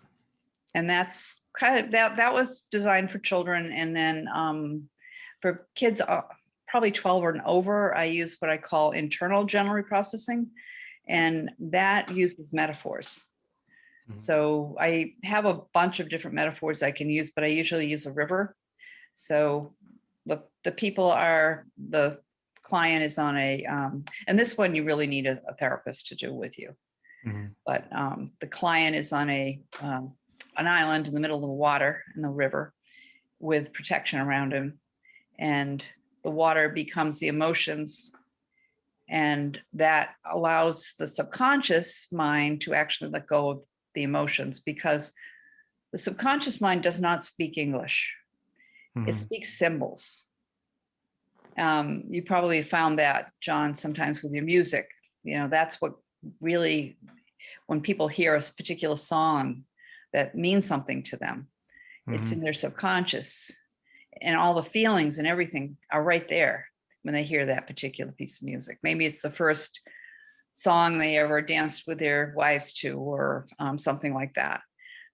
And that's kind of, that, that was designed for children. And then um, for kids, uh, probably 12 and over, I use what I call internal gentle reprocessing. And that uses metaphors. Mhm. So I have a bunch of different metaphors I can use, but I usually use a river. So the, the people are, the client is on a, um, and this one you really need a, a therapist to do with you. Mhm. But um, the client is on a, um, an island in the middle of the water in the river with protection around him. And the water becomes the emotions. And that allows the subconscious mind to actually let go of the emotions because the subconscious mind does not speak English. It Mhm. speaks symbols. Um, you probably found that, John, sometimes with your music. You know, that's what really, when people hear a particular song that means something to them, it's Mhm. in their subconscious. And all the feelings and everything are right there when they hear that particular piece of music. Maybe it's the first song they ever danced with their wives to, or um, something like that.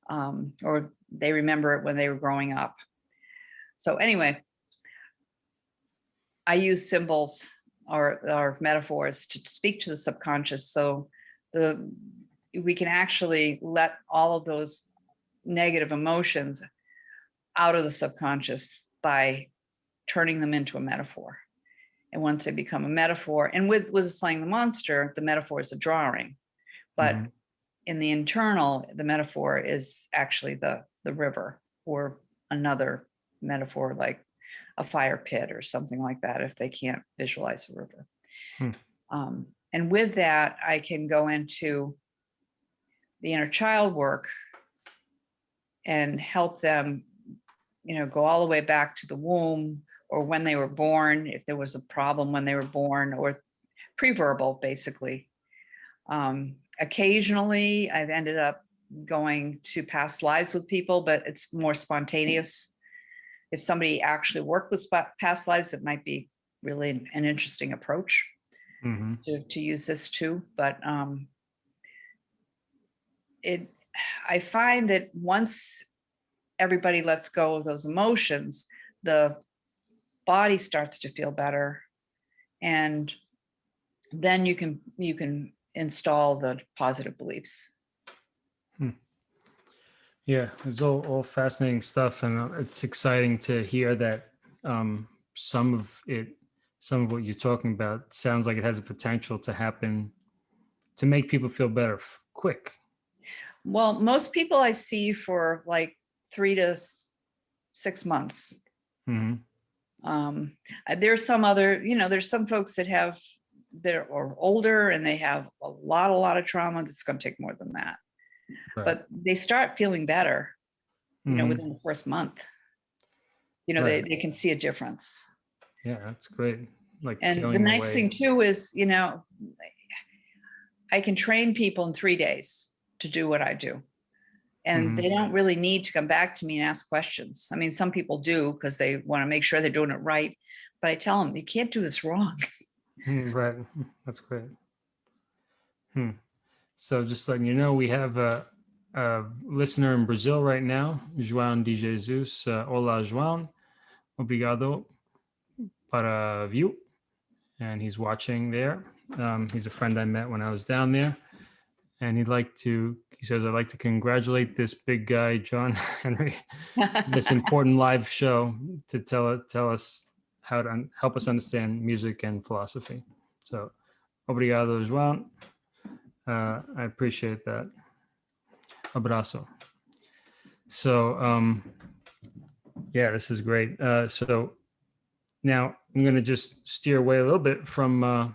Um, or they remember it when they were growing up. So anyway, I use symbols or, or metaphors to speak to the subconscious. So the, we can actually let all of those negative emotions out of the subconscious by turning them into a metaphor. And once they become a metaphor, and with, with slaying the monster, the metaphor is a drawing. But Mhm. in the internal, the metaphor is actually the, the river or another metaphor like a fire pit or something like that if they can't visualize a river. Hmm. Um, and with that, I can go into the inner child work and help them, you know, go all the way back to the womb or when they were born, if there was a problem when they were born or pre-verbal, basically. Um, occasionally, I've ended up going to past lives with people, but it's more spontaneous. If somebody actually worked with past lives, it might be really an- interesting approach Mhm. to, to use this too, but um, it, I find that once everybody lets go of those emotions, the body starts to feel better. And then you can, you can install the positive beliefs. Hmm. Yeah, it's all, all fascinating stuff, and uh, it's exciting to hear that um, some of it, some of what you're talking about, sounds like it has a potential to happen, to make people feel better quick. Well, most people I see for like three to six months. hmm Um, uh, there's some other, you know, there's some folks that have, they're or older and they have a lot, a lot of trauma that's gonna take more than that. Right. But they start feeling better, you know, Mhm. within the first month. You know, they, Right. they can see a difference. Yeah, that's great. Like And the nice away- thing too is, you know, I can train people in three days to do what I do. And Mhm. they don't really need to come back to me and ask questions. I mean, some people do because they want to make sure they're doing it right. But I tell them, you can't do this wrong. Hmm, Right, that's great. Hmm. So just letting you know, we have a, a listener in Brazil right now, João de Jesus. Uh, Olá, João. Obrigado para viu. And he's watching there. Um, he's a friend I met when I was down there. And he'd like to, he says, I'd like to congratulate this big guy, John Henry, this important live show to tell tell us how to help us understand music and philosophy. So, obrigado, João. Uh, I appreciate that. Abraço. So, um, yeah, this is great. Uh, so now I'm going to just steer away a little bit from uh,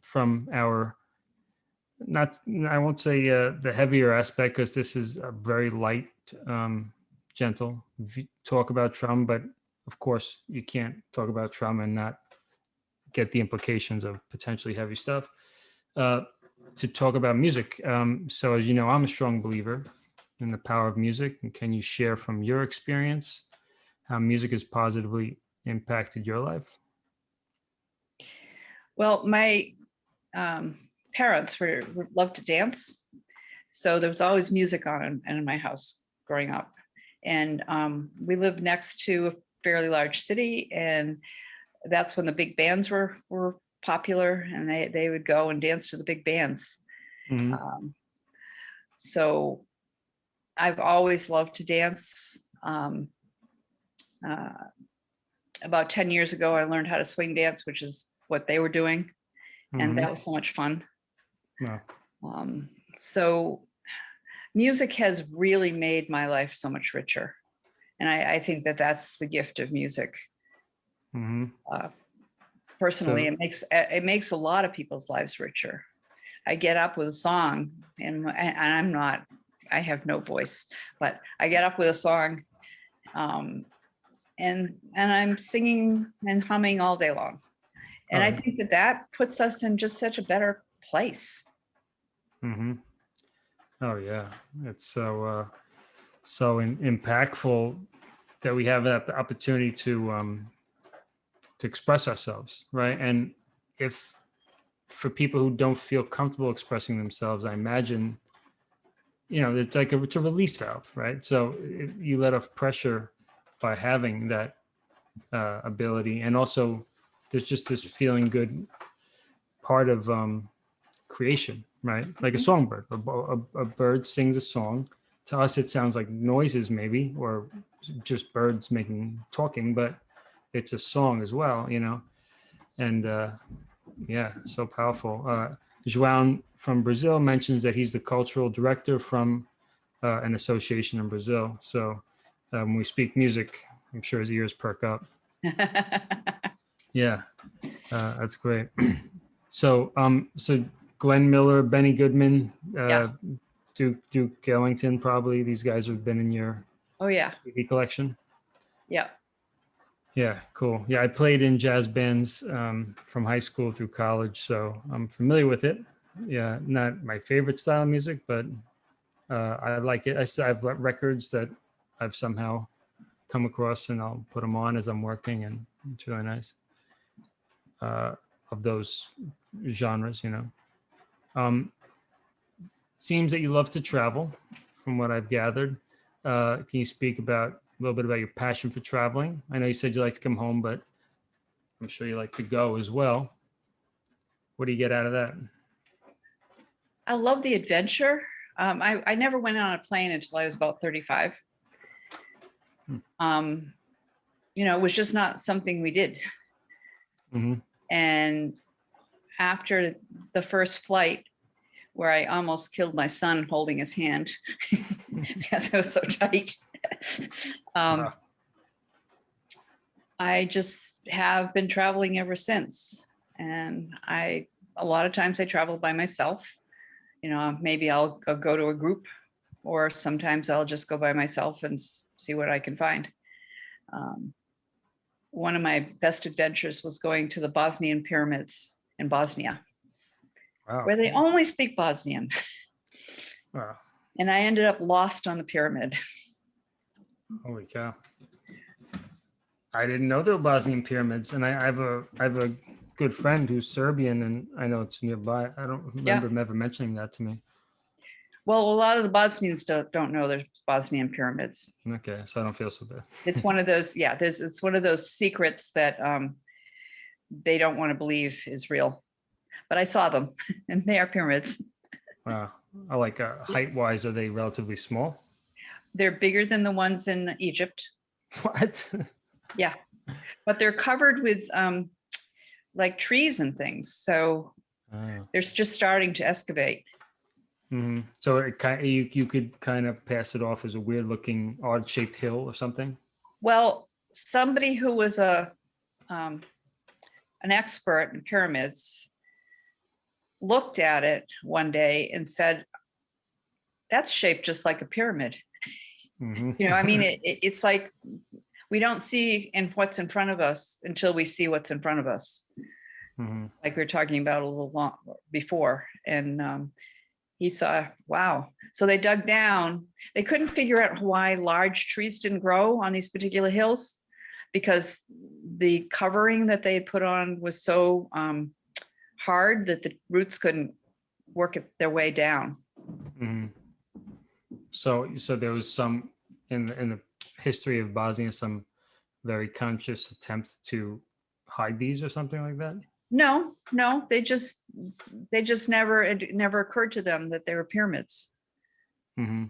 from our not I won't say uh, the heavier aspect because this is a very light, um, gentle talk about trauma, but of course you can't talk about trauma and not get the implications of potentially heavy stuff. Uh, to talk about music. Um, so as you know, I'm a strong believer in the power of music. And can you share from your experience how music has positively impacted your life? Well, my um, parents were, were loved to dance, so there was always music on in, in my house growing up. And um, we lived next to a fairly large city, and that's when the big bands were were popular, and they they would go and dance to the big bands. Mhm. Um, so I've always loved to dance. Um, uh, about 10 years ago, I learned how to swing dance, which is what they were doing. And Mhm. that was so much fun. Wow. Um, so music has really made my life so much richer. And I, I think that that's the gift of music. Mhm. Personally, So- it makes it it makes a lot of people's lives richer. I get up with a song and, and I'm not, I have no voice, but I get up with a song um, and, and I'm singing and humming all day long. And I think that that puts us in just such a better place. Hmm Oh yeah, it's so uh, so in, impactful that we have that opportunity to um, to express ourselves, right? And if for people who don't feel comfortable expressing themselves, I imagine, you know, it's like a, it's a release valve, right? So you let off pressure by having that uh, ability, and also there's just this feeling good part of um, creation, right? Like a songbird. A, a, a bird sings a song. To us, it sounds like noises, maybe, or just birds making talking, but it's a song as well, you know. And uh, yeah, so powerful. Uh, João from Brazil mentions that he's the cultural director from uh, an association in Brazil. So uh, when we speak music, I'm sure his ears perk up. Yeah, uh, that's great. so, um, so Glenn Miller, Benny Goodman, uh, Yeah. Duke Duke Ellington, probably these guys have been in your oh yeah, TV collection. yeah. Yeah, cool. Yeah, I played in jazz bands um, from high school through college, so I'm familiar with it. Yeah, not my favorite style of music, but uh, I like it. I still have got records that I've somehow come across, and I'll put them on as I'm working, and it's really nice. Uh, of those genres, you know. Um, seems that you love to travel, from what I've gathered. Uh, can you speak about a little bit about your passion for traveling? I know you said you like to come home, but I'm sure you like to go as well. What do you get out of that? I love the adventure. Um, I, I never went on a plane until I was about 35. Hmm. Um, you know, it was just not something we did. hmm And after the first flight, where I almost killed my son holding his hand because it was so tight, um, Wow. I just have been traveling ever since. And I, a lot of times I travel by myself. You know, maybe I'll go, go to a group or sometimes I'll just go by myself and see what I can find. Um, one of my best adventures was going to the Bosnian pyramids in Bosnia, Wow. where they only speak Bosnian. Wow. And I ended up lost on the pyramid. Holy cow. I didn't know there were Bosnian pyramids and I, I have a, I have a good friend who's Serbian and I know it's nearby. I don't remember him ever mentioning that to me. Well, a lot of the Bosnians don't, don't know there's Bosnian pyramids. Okay, so I don't feel so bad. It's one of those, yeah, there's, it's one of those secrets that um, they don't want to believe is real. But I saw them and they are pyramids. Wow. I like uh, height wise, are they relatively small? They're bigger than the ones in Egypt, What? Yeah. But they're covered with um, like trees and things. So Oh. they're just starting to excavate. Mhm. So it kind you, you could kind of pass it off as a weird looking odd shaped hill or something. Well, somebody who was a um, an expert in pyramids looked at it one day and said, "That's shaped just like a pyramid." Mhm. You know, I mean, it, it, it's like we don't see in what's in front of us until we see what's in front of us, Mhm. like we were talking about a little long before. And um, he saw, wow. So they dug down. They couldn't figure out why large trees didn't grow on these particular hills because the covering that they had put on was so um, hard that the roots couldn't work it- their way down. Mhm. So, so there was some in the, in the history of Bosnia, some very conscious attempts to hide these or something like that. No, no, they just, they just never, it never occurred to them that they were pyramids. hmm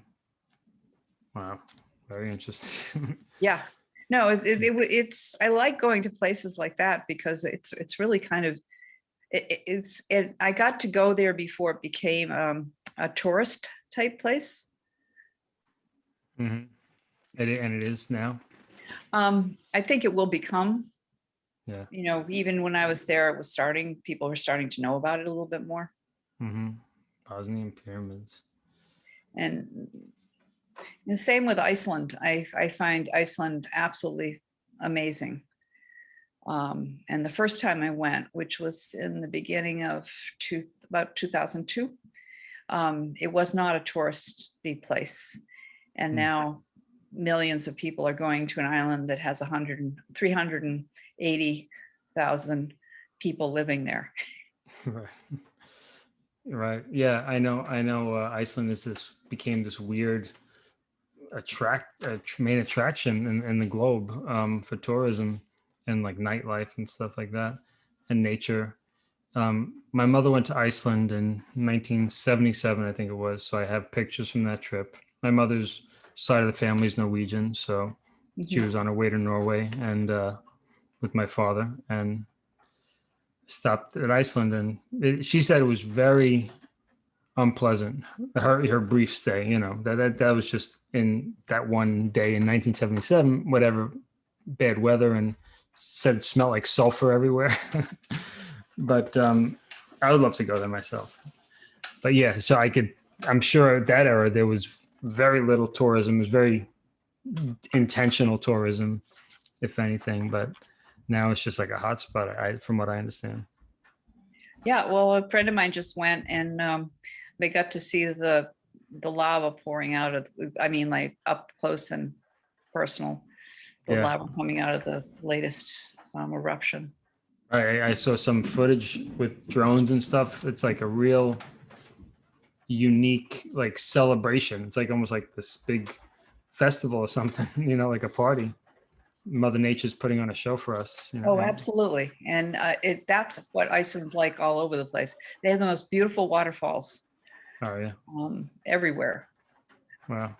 Wow, very interesting. Yeah, no, it, it, it it's, I like going to places like that because it's, it's really kind of, it, it- it's, it, I got to go there before it became um, a tourist type place. hmm And it, and it is now. Um, I think it will become. Yeah. You know, even when I was there, it was starting, people were starting to know about it a little bit more. hmm Bosnian pyramids. And the same with Iceland. I, I find Iceland absolutely amazing. Um, and the first time I went, which was in the beginning of two, about 2002, um, it was not a touristy place. And Hmm. now millions of people are going to an island that has 100 and 380,000 people living there. Right. Right. Yeah, I know. I know. Uh, Iceland is this became this weird attract tr- main attraction in, in the globe um, for tourism and like nightlife and stuff like that and nature. Um, my mother went to Iceland in 1977, I think it was. So I have pictures from that trip. My mother's side of the family is Norwegian, so she was on her way to Norway and uh, with my father and stopped at Iceland and it, she said it was very unpleasant. Her her brief stay, you know, that that that was just in that one day in 1977, whatever bad weather and said it smelled like sulfur everywhere. but um I would love to go there myself. But yeah, so I could I'm sure at that era there was very little tourism, it was very intentional tourism, if anything, but now it's just like a hotspot, I from what I understand. Yeah, well, a friend of mine just went and um, they got to see the the lava pouring out of, I mean, like up close and personal. The Yeah. lava coming out of the latest um, eruption. I, I saw some footage with drones and stuff. It's like a real unique like celebration. It's like almost like this big festival or something, you know, like a party. Mother Nature's putting on a show for us. You know, Oh, absolutely. And uh, it that's what Iceland's like all over the place. They have the most beautiful waterfalls Oh yeah. um, everywhere. Wow.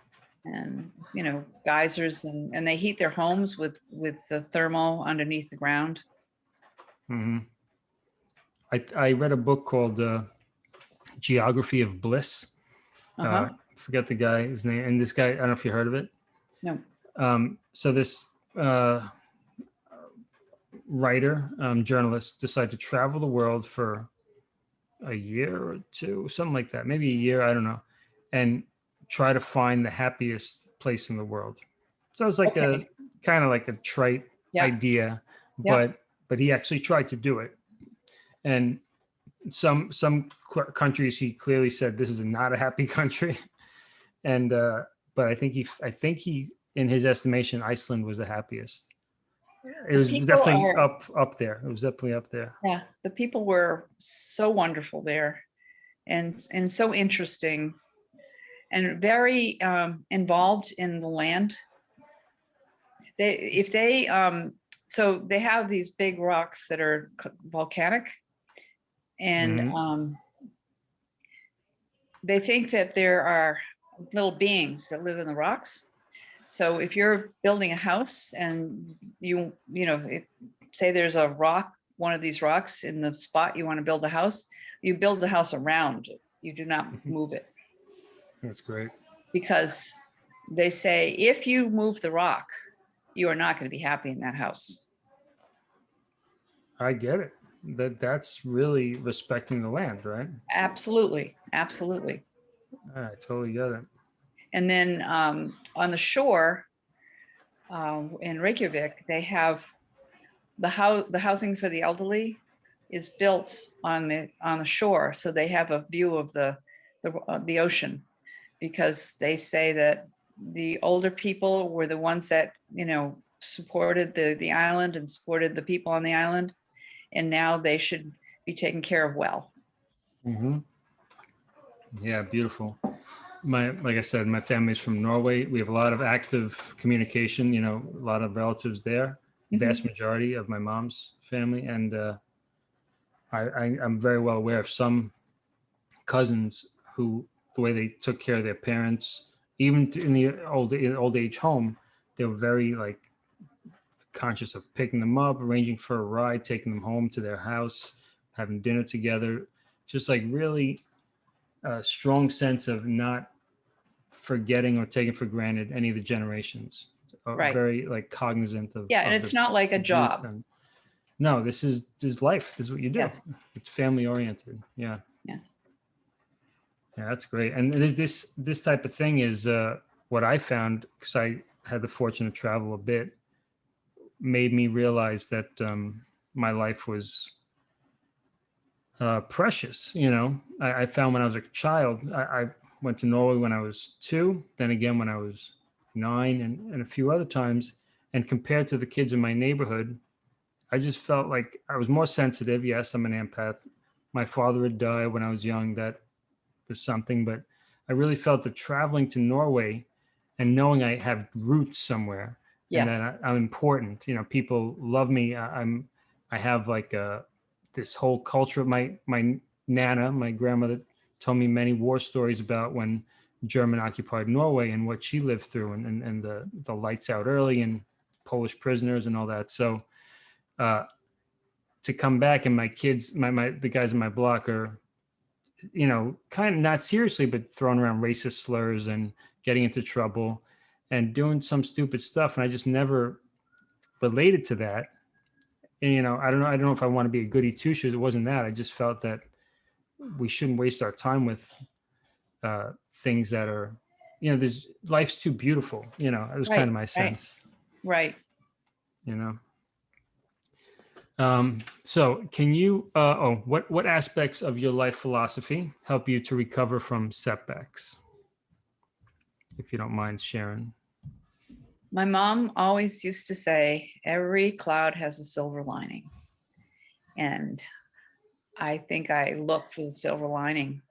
And, you know, geysers and, and they heat their homes with, with the thermal underneath the ground. Mm hmm. I I read a book called uh, Geography of Bliss. Uh-huh. uh, forget the guy's name. And this guy, I don't know if you heard of it. No. Um, so this uh, writer, um, journalist, decided to travel the world for a year or two, something like that, maybe a year, I don't know, and try to find the happiest place in the world. So it's like Okay. a kind of like a trite Yeah. idea, Yeah. but but he actually tried to do it. And some some countries he clearly said this is not a happy country and uh, but I think he, I think he, in his estimation, Iceland was the happiest. It was definitely are- up up there. It was definitely up there. Yeah, the people were so wonderful there and, and so interesting and very um, involved in the land. They, if they, um, so they have these big rocks that are volcanic and Mhm. um, they think that there are little beings that live in the rocks. So if you're building a house and you, you know, if, say there's a rock, one of these rocks in the spot you want to build a house, you build the house around it. You do not Mhm. move it That's great. because they say if you move the rock, you are not going to be happy in that house. I get it. That that's really respecting the land, right? Absolutely, absolutely. I totally get it. And then um, on the shore um, in Reykjavik, they have the house, the housing for the elderly is built on the on the shore, so they have a view of the the, uh, the ocean, because they say that the older people were the ones that you know supported the the island and supported the people on the island, and now they should be taken care of well. Mm -hmm. Yeah, beautiful. My, like I said, my family's from Norway. We have a lot of active communication, you know, a lot of relatives there, Mhm. vast majority of my mom's family. And uh, I, I, I'm very well aware of some cousins who, the way they took care of their parents, even in the old, in old age home, they were very like conscious of picking them up, arranging for a ride, taking them home to their house, having dinner together, just like really a strong sense of not forgetting or taking for granted any of the generations. Right. Very like cognizant of. Yeah, of and it's not like a job. and- No, this is, this is life. This is what you do. Yeah. It's family oriented. Yeah. Yeah. Yeah, that's great. And this, this, this type of thing is uh, what I found, because I had the fortune to travel a bit, made me realize that um, my life was uh, precious. You know, I, I found when I was a child, I, I went to Norway when I was two, then again when I was nine, and, and a few other times. And compared to the kids in my neighborhood, I just felt like I was more sensitive. Yes, I'm an empath. My father had died when I was young. That was something, but I really felt that traveling to Norway and knowing I have roots somewhere and Yes, that I, I'm important. You know, people love me. I, I'm, I have like uh this whole culture. My my nana, my grandmother, told me many war stories about when German occupied Norway and what she lived through, and and, and the the lights out early and Polish prisoners and all that. So, uh, to come back and my kids, my my the guys in my block are, you know, kind of not seriously, but throwing around racist slurs and getting into trouble and doing some stupid stuff and i just never related to that and you know i don't know i don't know if i want to be a goody two shoes it wasn't that i just felt that we shouldn't waste our time with uh things that are you know there's life's too beautiful you know it was kind of my right. sense right. you know um so can you uh oh what what aspects of your life philosophy help you to recover from setbacks if you don't mind sharing My mom always used to say, every cloud has a silver lining. And I think I look for the silver lining.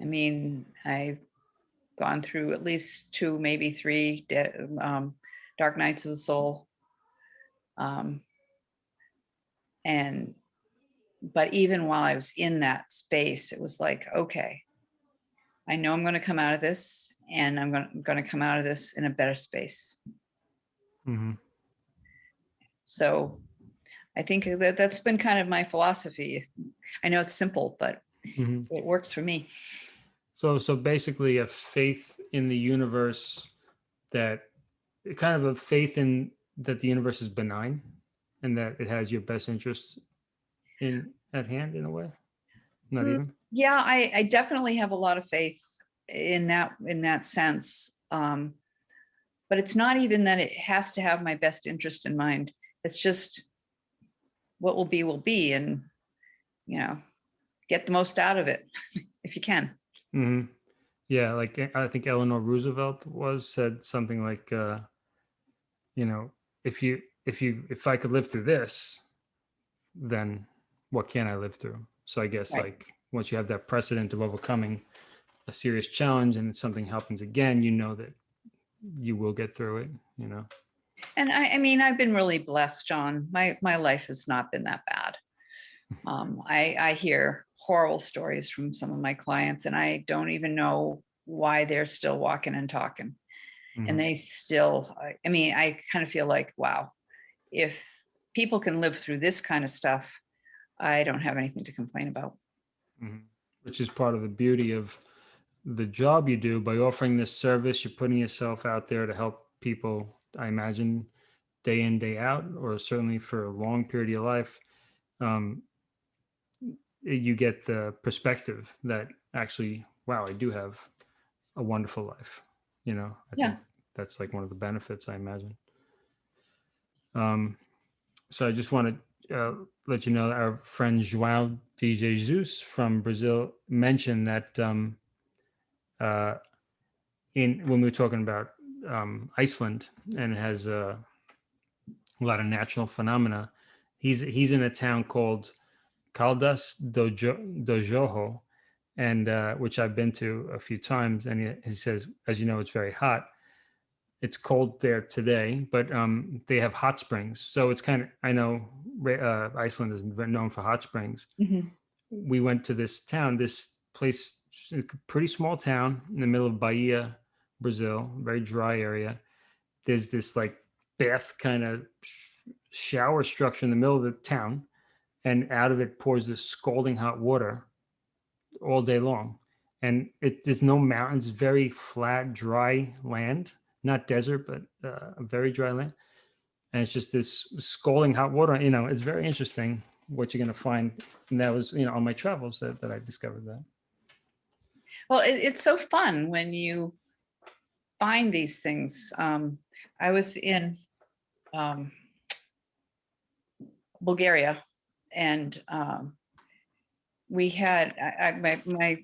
I mean, I've gone through at least two, maybe three um, dark nights of the soul. Um, and, but even while I was in that space, it was like, okay, I know I'm going to come out of this and I'm going to come out of this in a better space. hmm So I think that that's been kind of my philosophy. I know it's simple, but hmm it works for me. So, so basically, a faith in the universe that kind of a faith in that the universe is benign and that it has your best interests in at hand in a way. Not Mm. even. Yeah, I, I definitely have a lot of faith in that in that sense. Um, but it's not even that it has to have my best interest in mind. It's just what will be will be, and you know, get the most out of it if you can. hmm Yeah, like uh, I think Eleanor Roosevelt was said something like, uh, you know, if you if you if I could live through this, then what can I live through? So I guess Right. like once you have that precedent of overcoming a serious challenge and something happens again, you know that you will get through it, you know. And I, I mean, I've been really blessed, John. My, my life has not been that bad. Um, I, I hear horrible stories from some of my clients and I don't even know why they're still walking and talking. Mhm. And they still, I- mean, I kind of feel like, wow, if people can live through this kind of stuff, I don't have anything to complain about. Mhm. Which is part of the beauty of the job you do by offering this service. You're putting yourself out there to help people, I imagine, day in, day out, or certainly for a long period of your life. Um, you get the perspective that actually, wow, I do have a wonderful life. You know, I Yeah. think that's like one of the benefits, I imagine. Um, so I just want to uh, let you know that our friend João de Jesus from Brazil mentioned that um, uh, in when we were talking about um, Iceland and it has uh, a lot of natural phenomena, he's he's in a town called Caldas do, jo- do Jorro, and uh, which I've been to a few times, and he, he says, as you know, it's very hot. It's cold there today, but um, they have hot springs. So it's kind of I know uh, Iceland is known for hot springs. Mhm. We went to this town, this place, a pretty small town in the middle of Bahia, Brazil, very dry area. There's this like bath kind of shower structure in the middle of the town, and out of it pours this scalding hot water all day long. And it there's no mountains, very flat, dry land, not desert, but uh, very dry land. And it's just this scalding hot water. You know, it's very interesting what you're going to find. And that was, you know, on my travels that, that I discovered that. Well, it, it's so fun when you find these things. Um, I was in um, Bulgaria and um, we had, I, my, my,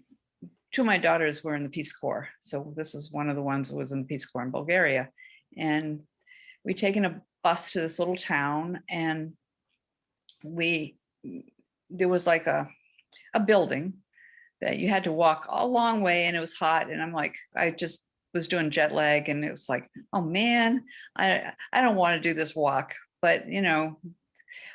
two of my daughters were in the Peace Corps. So this is one of the ones who was in the Peace Corps in Bulgaria. And we taken a bus to this little town and we, there was like a, a building that you had to walk a long way and it was hot and I'm like, I just was doing jet lag and it was like, oh man, I, I don't want to do this walk, but you know,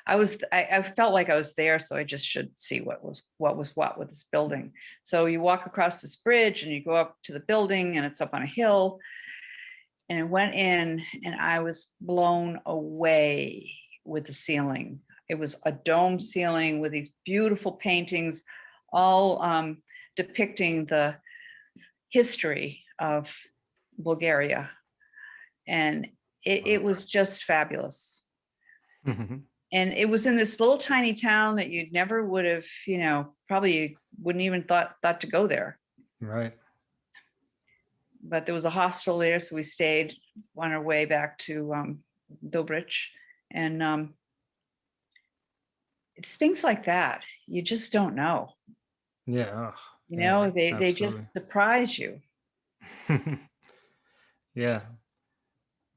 I was, I, I felt like I was there, so I just should see what was, what was what with this building. So you walk across this bridge and you go up to the building and it's up on a hill. And I went in and I was blown away with the ceiling. It was a dome ceiling with these beautiful paintings, all um, depicting the history of Bulgaria. And it, it was just fabulous. Mhm. And it was in this little tiny town that you never would have, you know, probably wouldn't even thought thought to go there. right. But there was a hostel there, so we stayed on our way back to um, Dobrich, and um, it's things like that you just don't know. Yeah. You Yeah, know, they they absolutely. just surprise you. yeah.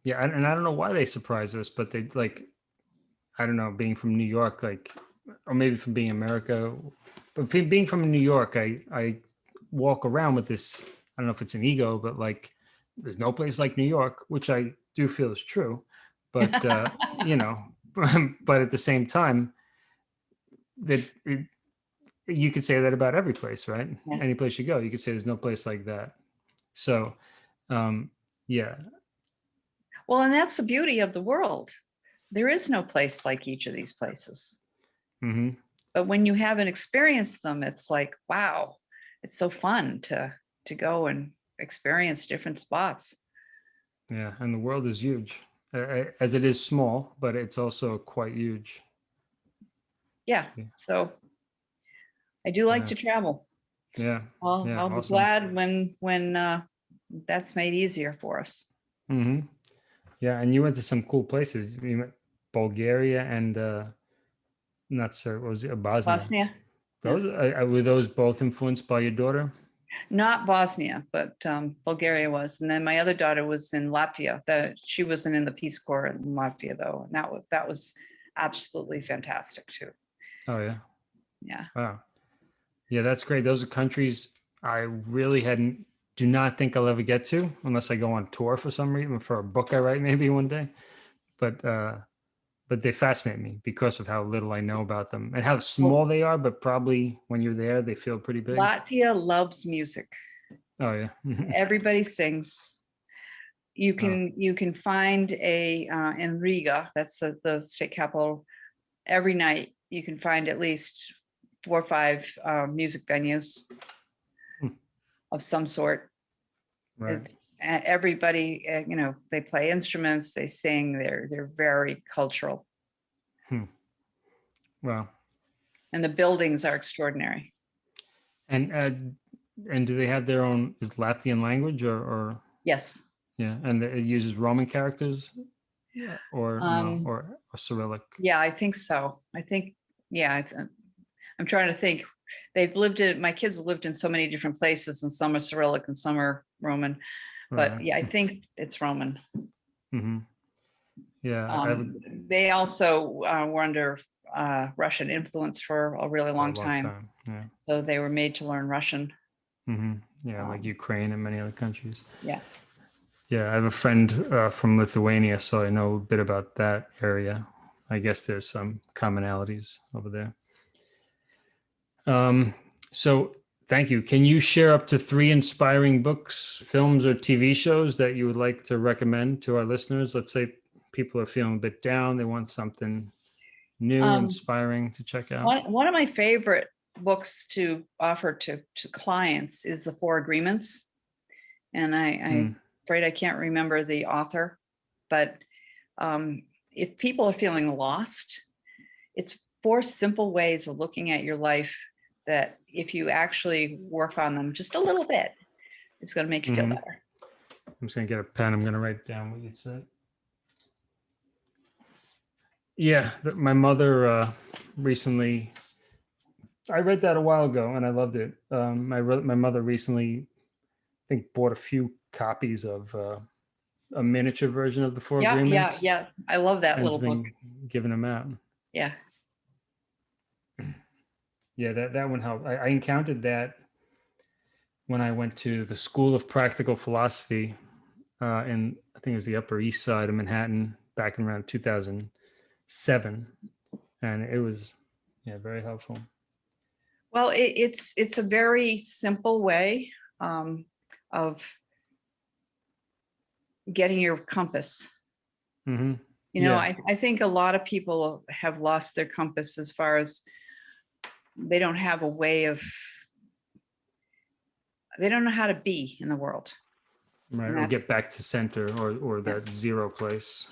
Yeah. And, and I don't know why they surprise us, but they like, I don't know, being from New York, like, or maybe from being America, but being from New York, I, I walk around with this, I don't know if it's an ego, but like, there's no place like New York, which I do feel is true. But, uh, you know, but at the same time, that it, you could say that about every place, right? Yeah. Any place you go, you could say there's no place like that. So, um, yeah, Well, and that's the beauty of the world. There is no place like each of these places. hmm But when you haven't experienced them, it's like, wow, it's so fun to to go and experience different spots. yeah, and the world is huge, as it is small, but it's also quite huge. Yeah. Yeah. So I do like Yeah. to travel. Yeah. I'll, Yeah, I'll be glad when when uh, that's made easier for us. Mm -hmm. Yeah, and you went to some cool places. You went Bulgaria and uh, not sure, what was it Bosnia? Bosnia. Those uh, uh, were those both influenced by your daughter? Not Bosnia, but um, Bulgaria was. And then my other daughter was in Latvia. That she wasn't in the Peace Corps in Latvia though. And that was that was absolutely fantastic too. Oh yeah. Yeah. Wow. Yeah, that's great. Those are countries I really hadn't do not think I'll ever get to unless I go on tour for some reason for a book I write maybe one day. But uh but they fascinate me because of how little I know about them and how small they are, but probably when you're there they feel pretty big. Latvia loves music. Oh yeah. Everybody sings. You Oh. can you can find a uh, in Riga, that's the, the state capital. Every night you can find at least four or five uh, music venues Hmm. of some sort. right. It's- everybody, uh, you know, they play instruments, they sing, they're, they're very cultural Hmm. Wow. and the buildings are extraordinary. And uh and do they have their own is Latvian language or or Yes. yeah, and it uses Roman characters? Yeah. Or no, Um, or, or Cyrillic. Yeah, I think so. I think, yeah, it's, uh, I'm trying to think. They've lived in, my kids have lived in so many different places and some are Cyrillic and some are Roman. But Right. yeah, I think it's Roman. hmm Yeah, Um, They also uh, were under uh, Russian influence for a really a long time. Yeah. So they were made to learn Russian. hmm Yeah, like Um, Ukraine and many other countries. Yeah. Yeah, I have a friend uh, from Lithuania, so I know a bit about that area. I guess there's some commonalities over there. Um, so thank you. Can you share up to three inspiring books, films, or TV shows that you would like to recommend to our listeners? Let's say people are feeling a bit down, they want something new, Um, inspiring to check out. One, one of my favorite books to offer to, to clients is The Four Agreements. And I, I'm Hmm. afraid I can't remember the author, but um, if people are feeling lost, it's four simple ways of looking at your life that if you actually work on them just a little bit, it's going to make you feel Mhm. better. I'm just gonna get a pen. I'm gonna write down what you said. Yeah, my mother uh, recently. I read that a while ago and I loved it. Um, my my mother recently, I think, bought a few copies of uh, a miniature version of the Four Yeah, yeah, Agreements. yeah. I love that little book. giving them out. Yeah. Yeah, that that one helped. I, I encountered that when I went to the School of Practical Philosophy uh, in I think it was the Upper East Side of Manhattan back in around 2007, and it was yeah very helpful. Well, it, it's it's a very simple way um, of getting your compass. hmm You know, Yeah. I, I think a lot of people have lost their compass as far as they don't have a way of they don't know how to be in the world. Right, or get back to center or or that zero place.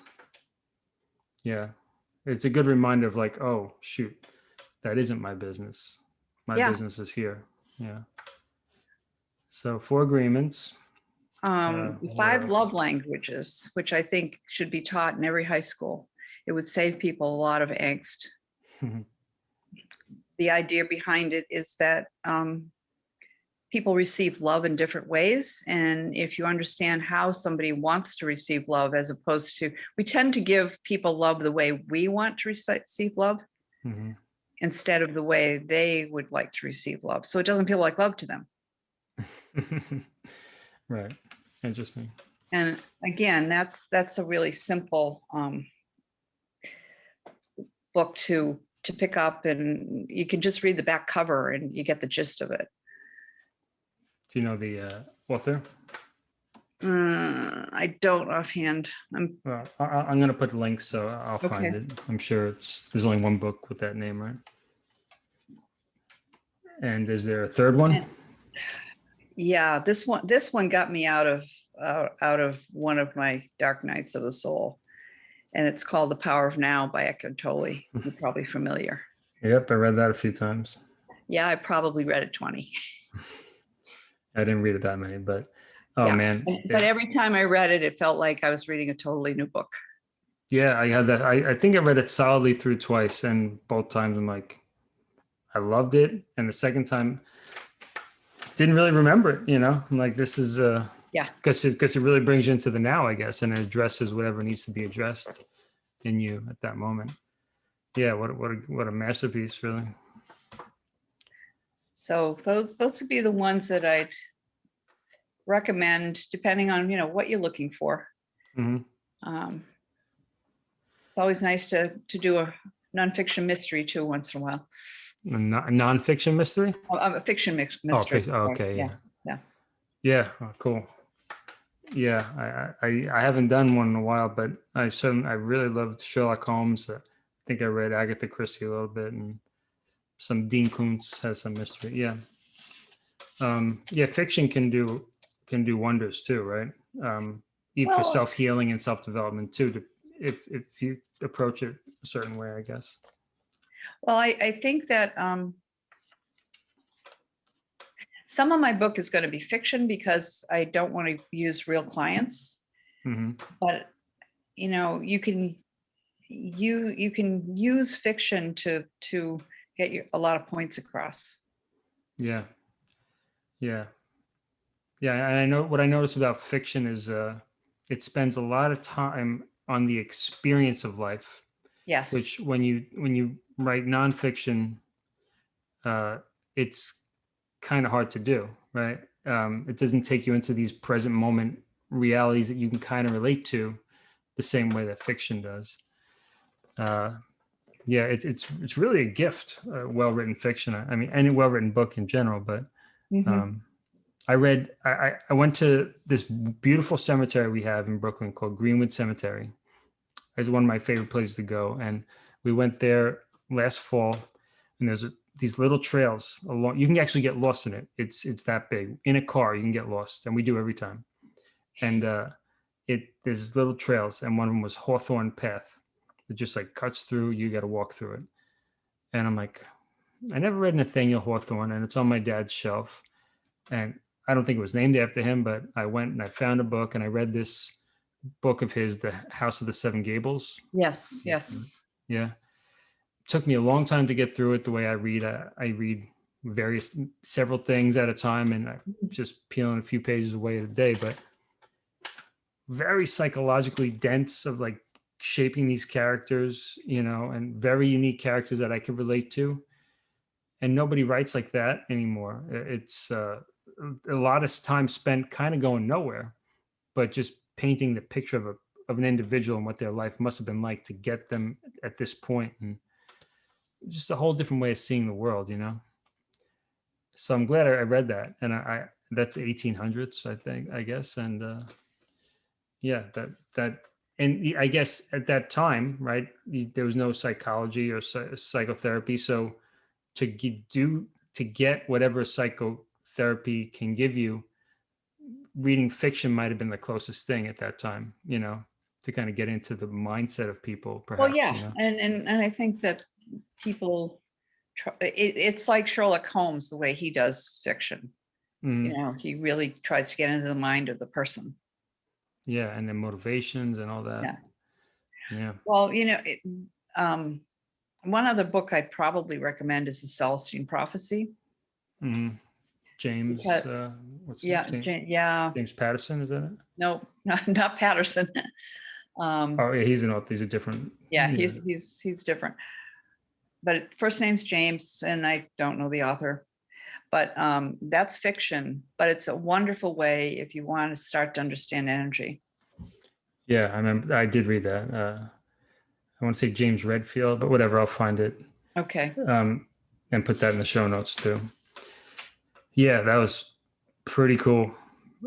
Yeah, it's a good reminder of like, oh shoot, that isn't my business. My Yeah. business is here. Yeah. So four agreements. Um, what five love languages, which I think should be taught in every high school. It would save people a lot of angst. the idea behind it is that um, people receive love in different ways. And if you understand how somebody wants to receive love, as opposed to, we tend to give people love the way we want to receive love Mhm. instead of the way they would like to receive love. So it doesn't feel like love to them. right. Interesting. And again, that's, that's a really simple um, book to, to pick up and you can just read the back cover and you get the gist of it. Do you know the uh, author? Uh, I don't offhand. I'm Well, I, I- I'm gonna put the link, so I'll find Okay. it. I'm sure it's there's only one book with that name, right? And is there a third one? Yeah, this one, this one got me out of, uh, out of one of my dark nights of the soul. And it's called The Power of Now by Eckhart Tolle. You're probably familiar. Yep, I read that a few times. Yeah, I probably read it 20. I didn't read it that many, but oh Yeah, man, But yeah. every time I read it, it felt like I was reading a totally new book. yeah, I had that. I, I think I read it solidly through twice, and both times I'm like, I loved it, and the second time, didn't really remember it, you know, I'm like, this is, uh, Yeah. Because it, because it really brings you into the now, I guess, and it addresses whatever needs to be addressed in you at that moment. Yeah, what, a- what, a what a masterpiece, really. So those, those would be the ones that I'd recommend, depending on, you know, what you're looking for. Mhm. Um, It's always nice to, to do a nonfiction mystery too, once in a while, A nonfiction mystery? Oh, a fiction Oh, mystery. oh, okay, yeah. yeah. Yeah, oh, cool. Yeah, I, I, I- I haven't done one in a while, but I certainly, I really loved Sherlock Holmes. Uh, I think I read Agatha Christie a little bit and some Dean Koontz has some mystery. Yeah. Um, yeah, fiction can do, can do wonders too, right? Um, even for self-healing and self-development too, to, if, if you approach it a certain way, I guess. Well, I, I think that um, some of my book is going to be fiction because I don't want to use real clients. hmm but you know you can you you can use fiction to to get you a lot of points across Yeah. Yeah. Yeah. And I know what I notice about fiction is uh it spends a lot of time on the experience of life, yes which when you when you write nonfiction, uh it's kind of hard to do, right? Um, it doesn't take you into these present moment realities that you can kind of relate to the same way that fiction does. Uh yeah, it's it's it's really a gift, uh, well-written fiction. I I mean, any well-written book in general, but Mhm. um, I read, I, I- I went to this beautiful cemetery we have in Brooklyn called Greenwood Cemetery. It's one of my favorite places to go. And we went there last fall and there's a, these little trails along, you can actually get lost in it. It's, it's that big. In a car, you can get lost and we do every time. And uh, it, there's little trails and one of them was Hawthorne Path. It just like cuts through, you got to walk through it. And I'm like, I never read Nathaniel Hawthorne and it's on my dad's shelf. And I don't think it was named after him, but I went and I found a book and I read this book of his, The House of the Seven Gables. yes yes Yeah. Took me a long time to get through it the way I read. I, I read various, several things at a time and I'm just peeling a few pages away a day, but very psychologically dense of like shaping these characters, you know, and very unique characters that I could relate to. And nobody writes like that anymore. It's uh, a lot of time spent kind of going nowhere, but just painting the picture of a of an individual and what their life must have been like to get them at this point, and just a whole different way of seeing the world, you know. So I'm glad I I read that, and I, I that's 1800s, I think, I guess, and uh, yeah, that that and I guess at that time, right, there was no psychology or psychotherapy, so to do to get whatever psychotherapy can give you, reading fiction might have been the closest thing at that time, you know, to kind of get into the mindset of people. Perhaps, well yeah you know? and and and i think that people try, it, it's like sherlock holmes the way he does fiction Mhm. you know he really tries to get into the mind of the person yeah, and the motivations and all that. Yeah. Yeah. well you know it, um one other book i'd probably recommend is the celestine prophecy Mhm. James, uh, what's yeah name? Ja- yeah James Patterson, is that it? no not, not patterson um Oh, yeah, he's an author. He's a different. Yeah, he's he's he's different. But first name's James, and I don't know the author. But um, that's fiction, but it's a wonderful way if you want to start to understand energy. Yeah, I remember. I did read that. Uh, I want to say James Redfield, but whatever. I'll find it Okay. um, and put that in the show notes too. Yeah, that was pretty cool.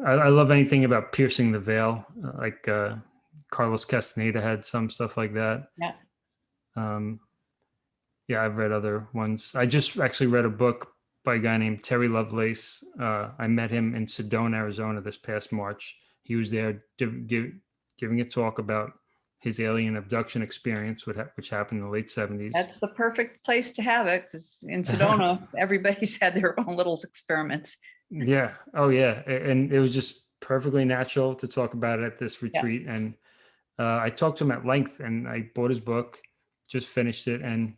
I, I love anything about piercing the veil, uh, like uh, Carlos Castaneda had some stuff like that. Yeah. Um, yeah, I've read other ones. I just actually read a book by a guy named Terry Lovelace. Uh, I met him in Sedona, Arizona this past March. He was there give, giving a talk about his alien abduction experience, which, happened in the late 70s. That's the perfect place to have it because in Sedona, everybody's had their own little experiments. Yeah. Oh, yeah. And it was just perfectly natural to talk about it at this retreat. And uh, I talked to him at length and I bought his book, just finished it. And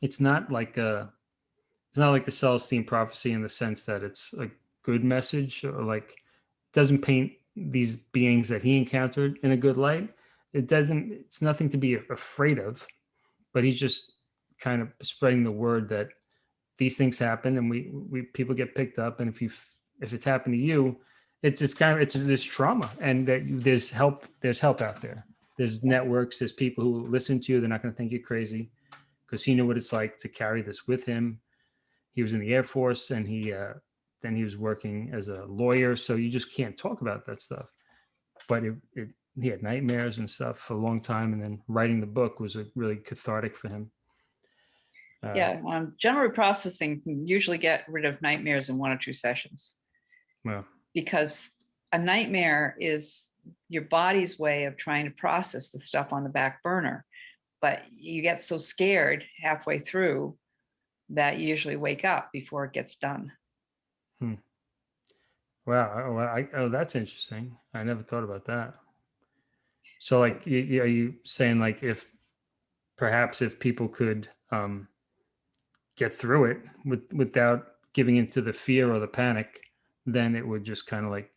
it's not like a, it's not like the Celestine prophecy in the sense that it's a good message or like doesn't paint these beings that he encountered in a good light. It doesn't, it's nothing to be afraid of, but he's just kind of spreading the word that these things happen and we, we, people get picked up. And if you, if it's happened to you, it's, it's kind of, it's this trauma and that you- there's help, there's help out there. There's networks, there's people who listen to you. They're not going to think you're crazy because he knew what it's like to carry this with him. He was in the Air Force and he, uh, then he was working as a lawyer. So you just can't talk about that stuff. But it, it, he had nightmares and stuff for a long time. And then writing the book was a really cathartic for him. Uh, Yeah, um, gentle reprocessing can usually get rid of nightmares in one or two sessions. Well, because a nightmare is your body's way of trying to process the stuff on the back burner. But you get so scared halfway through that you usually wake up before it gets done. wow. Oh, well, I, oh, that's interesting. I never thought about that. So like, y- y- are you saying like if perhaps if people could um, get through it with, without giving into the fear or the panic, then it would just kind of like,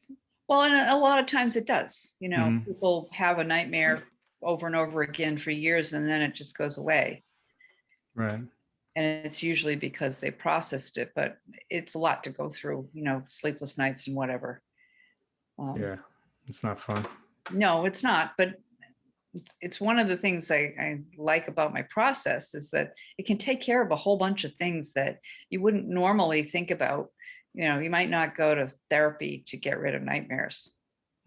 Well, and a lot of times it does, you know, Mhm. people have a nightmare over and over again for years and then it just goes away. right. And it's usually because they processed it, but it's a lot to go through, you know, sleepless nights and whatever. Um, Yeah. It's not fun. No, it's not, but it's- it's one of the things I, I like about my process is that it can take care of a whole bunch of things that you wouldn't normally think about. You know, you might not go to therapy to get rid of nightmares.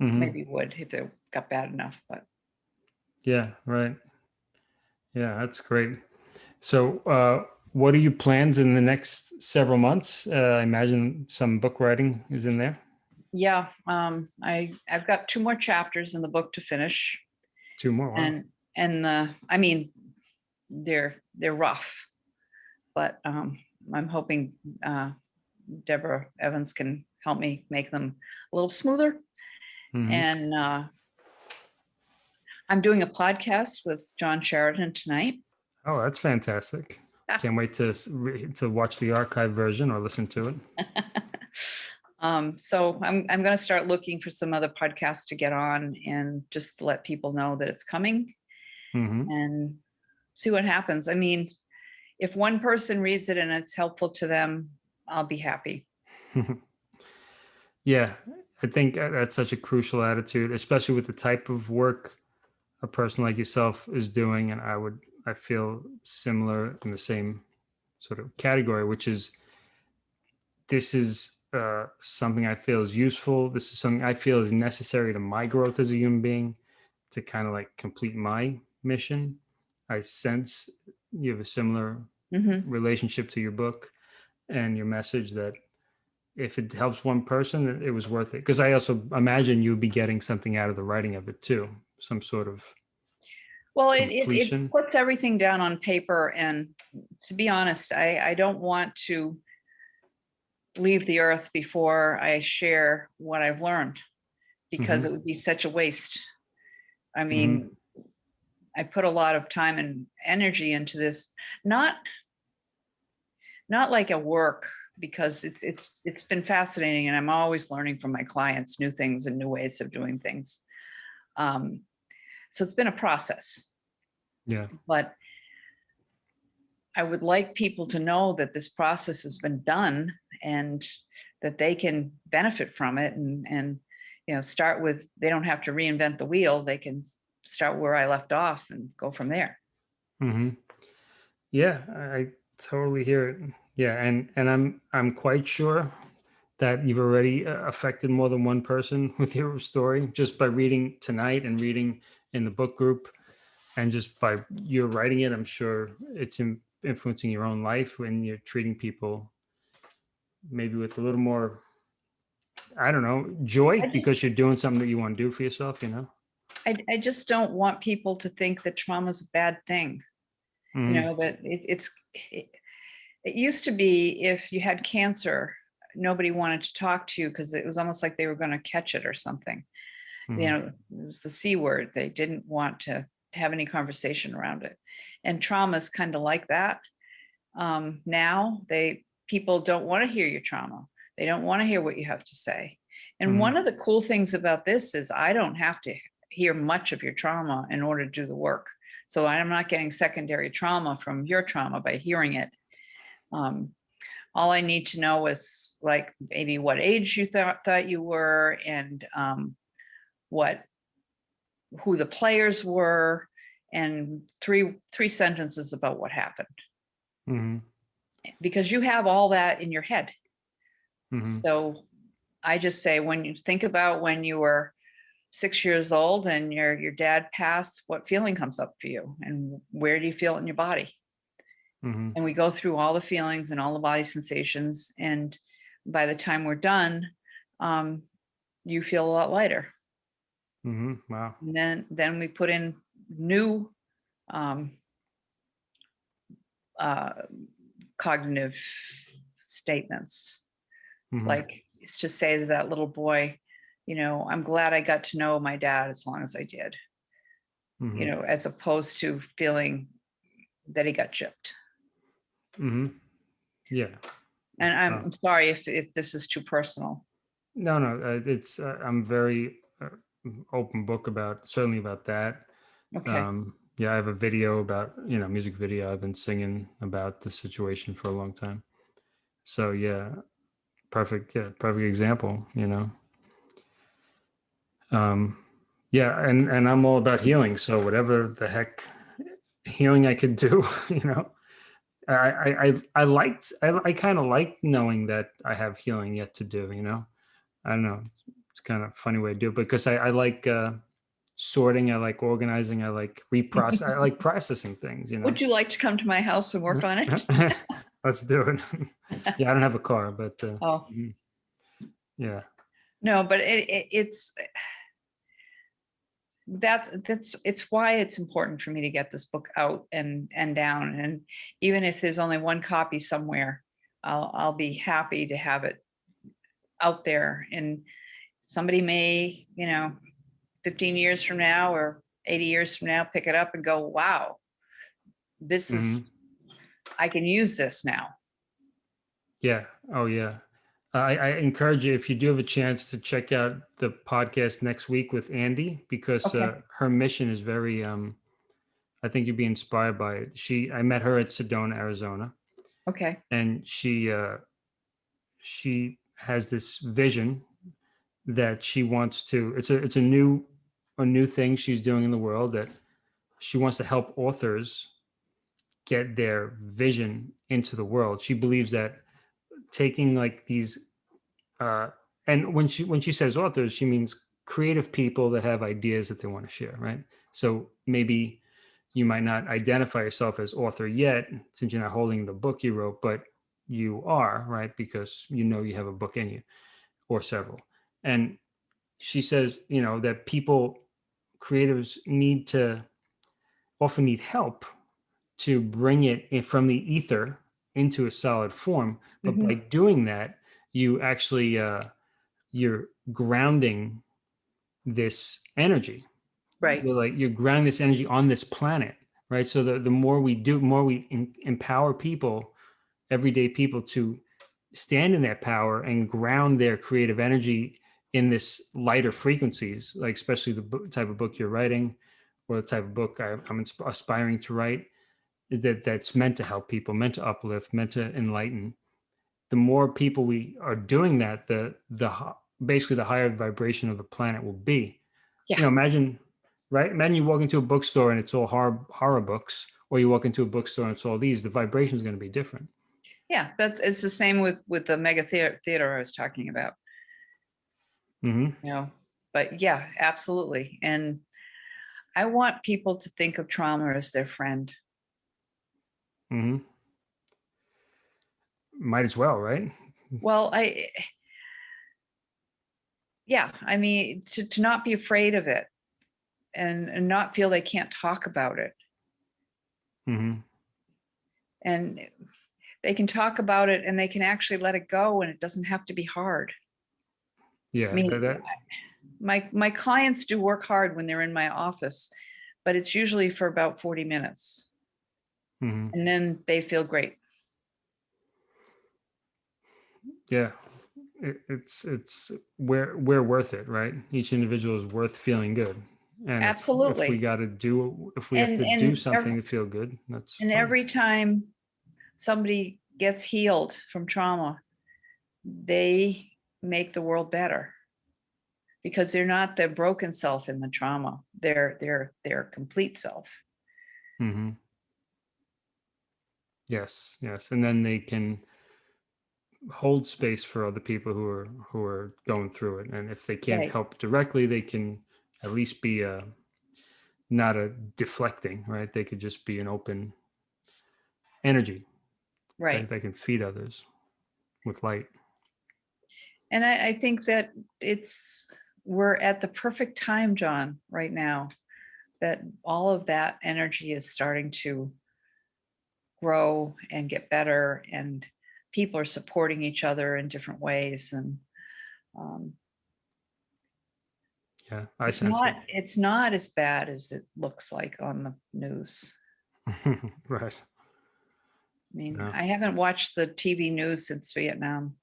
Mhm. Maybe you would if they got bad enough, but Yeah, right. Yeah, that's great. So, uh, what are your plans in the next several months? Uh, I imagine some book writing is in there. yeah, um, I, I've got two more chapters in the book to finish. Two more. wow. And, and the, I mean, they're, they're rough. But um, I'm hoping uh, Deborah Evans can help me make them a little smoother. Mhm. And uh, I'm doing a podcast with John Sheridan tonight. Oh, that's fantastic. Ah. Can't wait to to watch the archive version or listen to it. Um, so I'm, I'm gonna start looking for some other podcasts to get on and just let people know that it's coming Mhm. and see what happens. I mean, if one person reads it and it's helpful to them, I'll be happy. Yeah, I think uh, that's such a crucial attitude, especially with the type of work a person like yourself is doing. And I would, I feel similar in the same sort of category, which is this is uh, something I feel is useful. This is something I feel is necessary to my growth as a human being to kind of like complete my mission. I sense you have a similar Mhm. relationship to your book and your message that if it helps one person, it- it was worth it. Because I also imagine you'd be getting something out of the writing of it too, some sort of. Well, it, it, it puts everything down on paper and to be honest, I, I don't want to leave the earth before I share what I've learned because mm-hmm. it would be such a waste. I mm-hmm. mean, I put a lot of time and energy into this, not not like a work because it's it's it's been fascinating and I'm always learning from my clients new things and new ways of doing things. Um, so it's been a process Yeah. but I would like people to know that this process has been done and that they can benefit from it and, and, you know, start with, they don't have to reinvent the wheel. They can start where I left off and go from there. Mm -hmm. Yeah, I I totally hear it. Yeah, and and I'm I'm quite sure that you've already uh, affected more than one person with your story just by reading tonight and reading in the book group, and just by you're writing it. I'm sure it's influencing your own life when you're treating people maybe with a little more. I don't know, joy just- because you're doing something that you want to do for yourself, you know? I, I just don't want people to think that trauma is a bad thing. Mhm. you know that it, it's it, it used to be if you had cancer nobody wanted to talk to you because it was almost like they were going to catch it or something Mhm. you know it was the c word they didn't want to have any conversation around it and trauma is kind of like that um now they people don't want to hear your trauma. They don't want to hear what you have to say. And Mhm. one of the cool things about this is I don't have to hear much of your trauma in order to do the work. So I'm not getting secondary trauma from your trauma by hearing it. Um, all I need to know is like maybe what age you thought thought you were and um, what who the players were and three three sentences about what happened hmm because you have all that in your head. hmm So I just say, when you think about when you were six years old and your, your dad passed, what feeling comes up for you and where do you feel it in your body? Hmm And we go through all the feelings and all the body sensations. And by the time we're done, um, you feel a lot lighter. hmm Wow. And then, then we put in new um, uh, cognitive statements. Mhm. like it's to say to that little boy you know i'm glad i got to know my dad as long as i did Mhm. you know as opposed to feeling that he got chipped hmm Yeah. and i'm. I'm sorry if, if this is too personal No, no, uh, it's, uh, I'm very uh, open book about, certainly about that. okay Um, yeah, I have a video about, you know, music video. I've been singing about the situation for a long time. So yeah, perfect. Yeah, perfect example, you know. Um, yeah, and, and I'm all about healing. So whatever the heck healing I could do, you know, I, I, I, I liked, I, I kind of like knowing that I have healing yet to do, you know, I don't know. It's kind of funny way to do it because I, I like, uh, sorting. I like organizing. I like reprocess. I like processing things, you know. would you like to come to my house and work on it Let's do it. yeah, I don't have a car, but uh, oh mhm. yeah. no but it, it it's that that's it's why it's important for me to get this book out and and down and even if there's only one copy somewhere i'll i'll be happy to have it out there and somebody may you know 15 years from now or 80 years from now pick it up and go wow this is mm-hmm. i can use this now Yeah. Oh, yeah. I, I encourage you if you do have a chance to check out the podcast next week with Andy because Okay. uh, her mission is very. Um, I think you'd be inspired by it. She, I met her at Sedona, Arizona, okay and she, uh, she has this vision that she wants to. It's a, it's a new, a new thing she's doing in the world that she wants to help authors get their vision into the world. She believes that taking like these uh and when she when she says authors she means creative people that have ideas that they want to share right? So maybe you might not identify yourself as author yet since you're not holding the book you wrote but you are right? Because you know you have a book in you or several. And she says you know that people creatives need to often need help to bring it in from the ether into a solid form but Mhm. by doing that you actually uh you're grounding this energy. Right. You're like you're grounding this energy on this planet right? So the, the more we do more we em- empower people everyday people to stand in their power and ground their creative energy in this lighter frequencies like especially the book, type of book you're writing or the type of book I, i'm aspiring to write is that that's meant to help people meant to uplift meant to enlighten the more people we are doing that the the basically the higher vibration of the planet will be. Yeah. you know imagine right? Imagine you walk into a bookstore and it's all horror horror books or you walk into a bookstore and it's all these the vibration is going to be different. Yeah that's it's the same with with the mega theater theater i was talking about. Hmm you know but yeah absolutely and i want people to think of trauma as their friend. Hmm might as well right? Well i yeah i mean to, to not be afraid of it and, and not feel they can't talk about it. Mm -hmm. and they can talk about it and they can actually let it go and it doesn't have to be hard. Yeah I mean, that- my my clients do work hard when they're in my office but it's usually for about 40 minutes. Mhm. and then they feel great yeah, it, it's it's we're we're worth it, right? Each individual is worth feeling good. And if- if, Absolutely. we got to do, if we have to do something to feel good, that's And fine. every time somebody gets healed from trauma, they make the world better. Because they're not the broken self in the trauma. They're they're their complete self. mm -hmm. Yes, yes, and then they can hold space for other people who are who are going through it, and if they can't Right. help directly, they can at least be a not a deflecting, right? They could just be an open energy Right. they can feed others with light. And I, I think that it's, we're at the perfect time, John, right now, that all of that energy is starting to grow and get better and people are supporting each other in different ways and um, Yeah, I it's sense not, it's not as bad as it looks like on the news. right. I mean, Yeah. I haven't watched the TV news since Vietnam.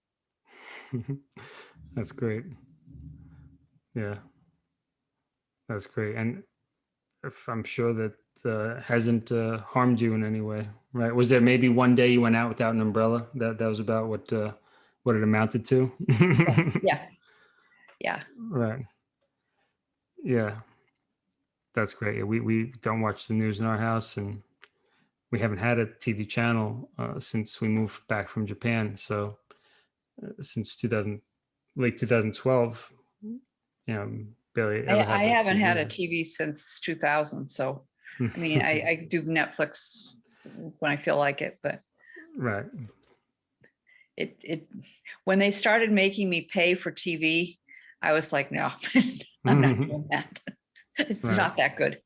That's great. Yeah. That's great. And if I'm sure that uh, hasn't uh, harmed you in any way, right? Was there maybe one day you went out without an umbrella? That that was about what uh, what it amounted to. Yeah. Yeah. Right. Yeah. That's great. Yeah, We we don't watch the news in our house, and we haven't had a TV channel uh, since we moved back from Japan. So uh, since 2000, late 2012, you know, barely. I, I haven't had a TV. TV since 2000. So, I mean, I, I do Netflix when I feel like it, but right. it, it, when they started making me pay for TV, I was like, no, I'm not doing that. It's Right. not that good.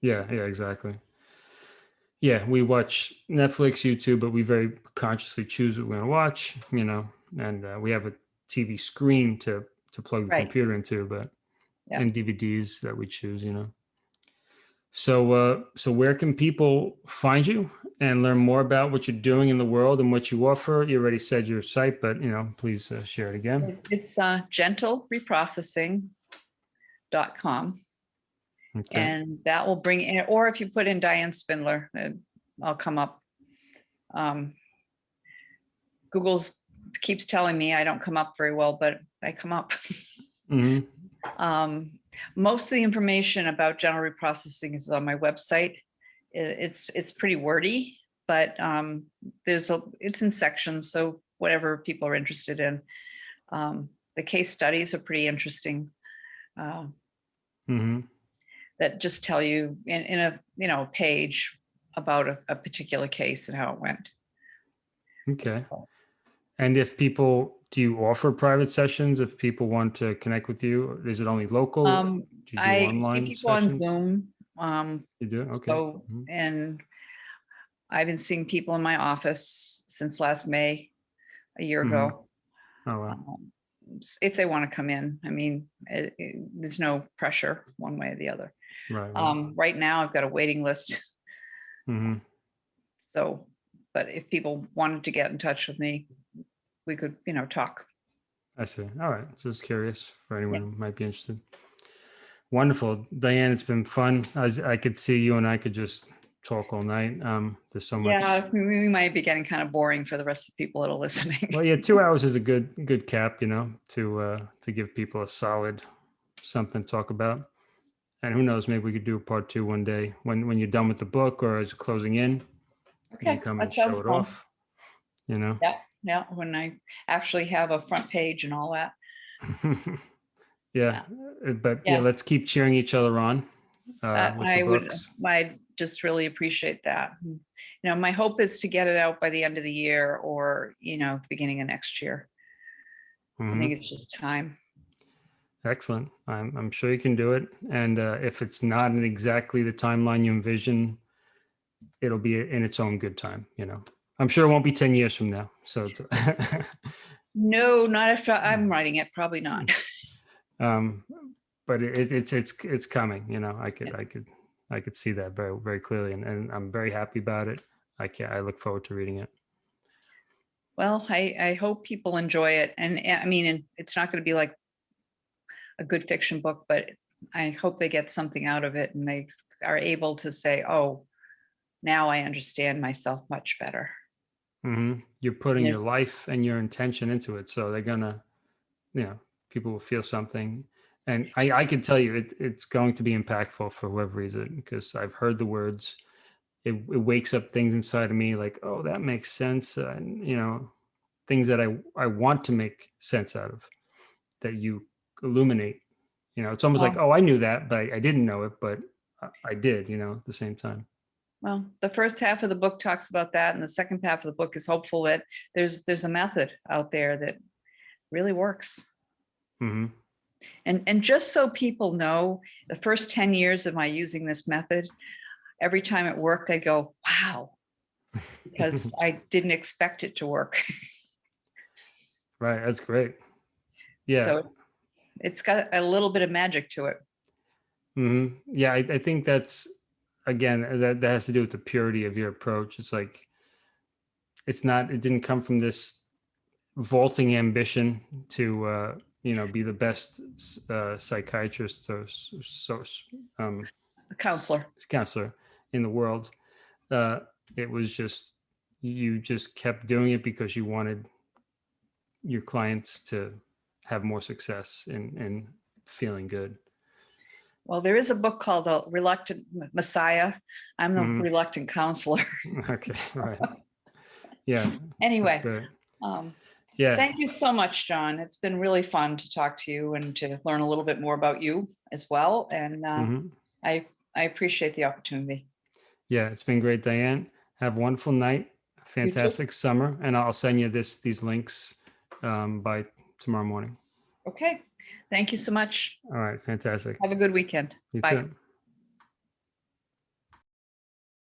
Yeah, yeah, exactly. Yeah, we watch Netflix, YouTube, but we very consciously choose what we're going to watch, you know, and uh, we have a TV screen to to plug the Right. computer into, but Yeah. and DVDs that we choose, you know. So, uh, so where can people find you and learn more about what you're doing in the world and what you offer? You already said your site, but you know, please uh, share it again. It- It's uh, gentlereprocessing.com. Okay. And that will bring in, or if you put in Diane Spindler, uh, I'll come up. Um, Google keeps telling me I don't come up very well, but I come up. hmm Um, most of the information about gentle reprocessing is on my website. It's, it's pretty wordy, but um, there's a, it's in sections, so whatever people are interested in. Um, the case studies are pretty interesting. Uh, hmm that just tell you in, in a, you know, page about a, a particular case and how it went. Okay. And if people, do you offer private sessions if people want to connect with you? Is it only local? Um, Do you do I online people on sessions? Zoom, um, You do? Okay. so, Mhm. and I've been seeing people in my office since last May, a year Mhm. ago. Oh, wow. um, If they want to come in, I mean, it- it- there's no pressure one way or the other. Right. right. Um, right now I've got a waiting list, Mm -hmm. so, but if people wanted to get in touch with me, we could, you know, talk. I see. All right. Just curious for anyone who might be interested. Wonderful. Diane, it's been fun. I could see you and I could just talk all night. Um, there's so much. Yeah, we might be getting kind of boring for the rest of the people that are listening. Well, yeah, two hours is a good good cap, you know, to uh to give people a solid something to talk about. And who knows, maybe we could do a part two one day when when you're done with the book or as closing in. You Okay, can come that and show it fun. off. You know. Yeah, when I actually have a front page and all that. yeah. uh, But yeah. Yeah. let's keep cheering each other on uh, Uh, I would. I just really appreciate that. Mm. You know, my hope is to get it out by the end of the year or, you know, beginning of next year. I Mhm. think it's just time. Excellent. I'm, I'm sure you can do it. And uh, if it's not in exactly the timeline you envision, it'll be in its own good time. You know, I'm sure it won't be 10 years from now. So, it's, No, not if I- I'm writing it, probably not. um, but it, it's, it's, it's coming, you know, I could, I could, I could see that very, very clearly. And, and I'm very happy about it. I can I look forward to reading it. Well, I, I hope people enjoy it. And eh, I mean, and it's not going to be like a good fiction book, but I hope they get something out of it and they are able to say, oh, now I understand myself much better. Hmm You're putting your life and your intention into it. So they're gonna, you know, people will feel something. And I, I can tell you it, it's going to be impactful for whoever reads it because I've heard the words. It, it wakes up things inside of me like, oh, that makes sense. And, you know, things that I, I want to make sense out of that you illuminate. You know, it's almost like, oh, I knew that, but I, I didn't know it, but I, I did, you know, at the same time. Well, the first half of the book talks about that, and the second half of the book is hopeful that there's there's a method out there that really works. hmm And and just so people know, the first 10 years of my using this method, every time it worked, I go, wow, because I didn't expect it to work. Right. That's great. Yeah. So it's got a little bit of magic to it. hmm Yeah, I, I think that's again that that has to do with the purity of your approach. It's like it's not. It didn't come from this vaulting ambition to uh, you know be the best uh, psychiatrist or so um, counselor. counselor in the world. Uh, it was just you just kept doing it because you wanted your clients to have more success and and feeling good. Well, there is a book called The Reluctant Messiah. I'm the Mhm. reluctant counselor. Okay, right. Yeah, anyway, um, Yeah, Thank you so much, John. It's been really fun to talk to you and to learn a little bit more about you as well. And uh, mhm. I, I appreciate the opportunity. yeah, it's been great, Diane. Have a wonderful night, fantastic summer, and I'll send you this these links um, by tomorrow morning. Okay, thank you so much. All right, fantastic. Have a good weekend. You Bye. too.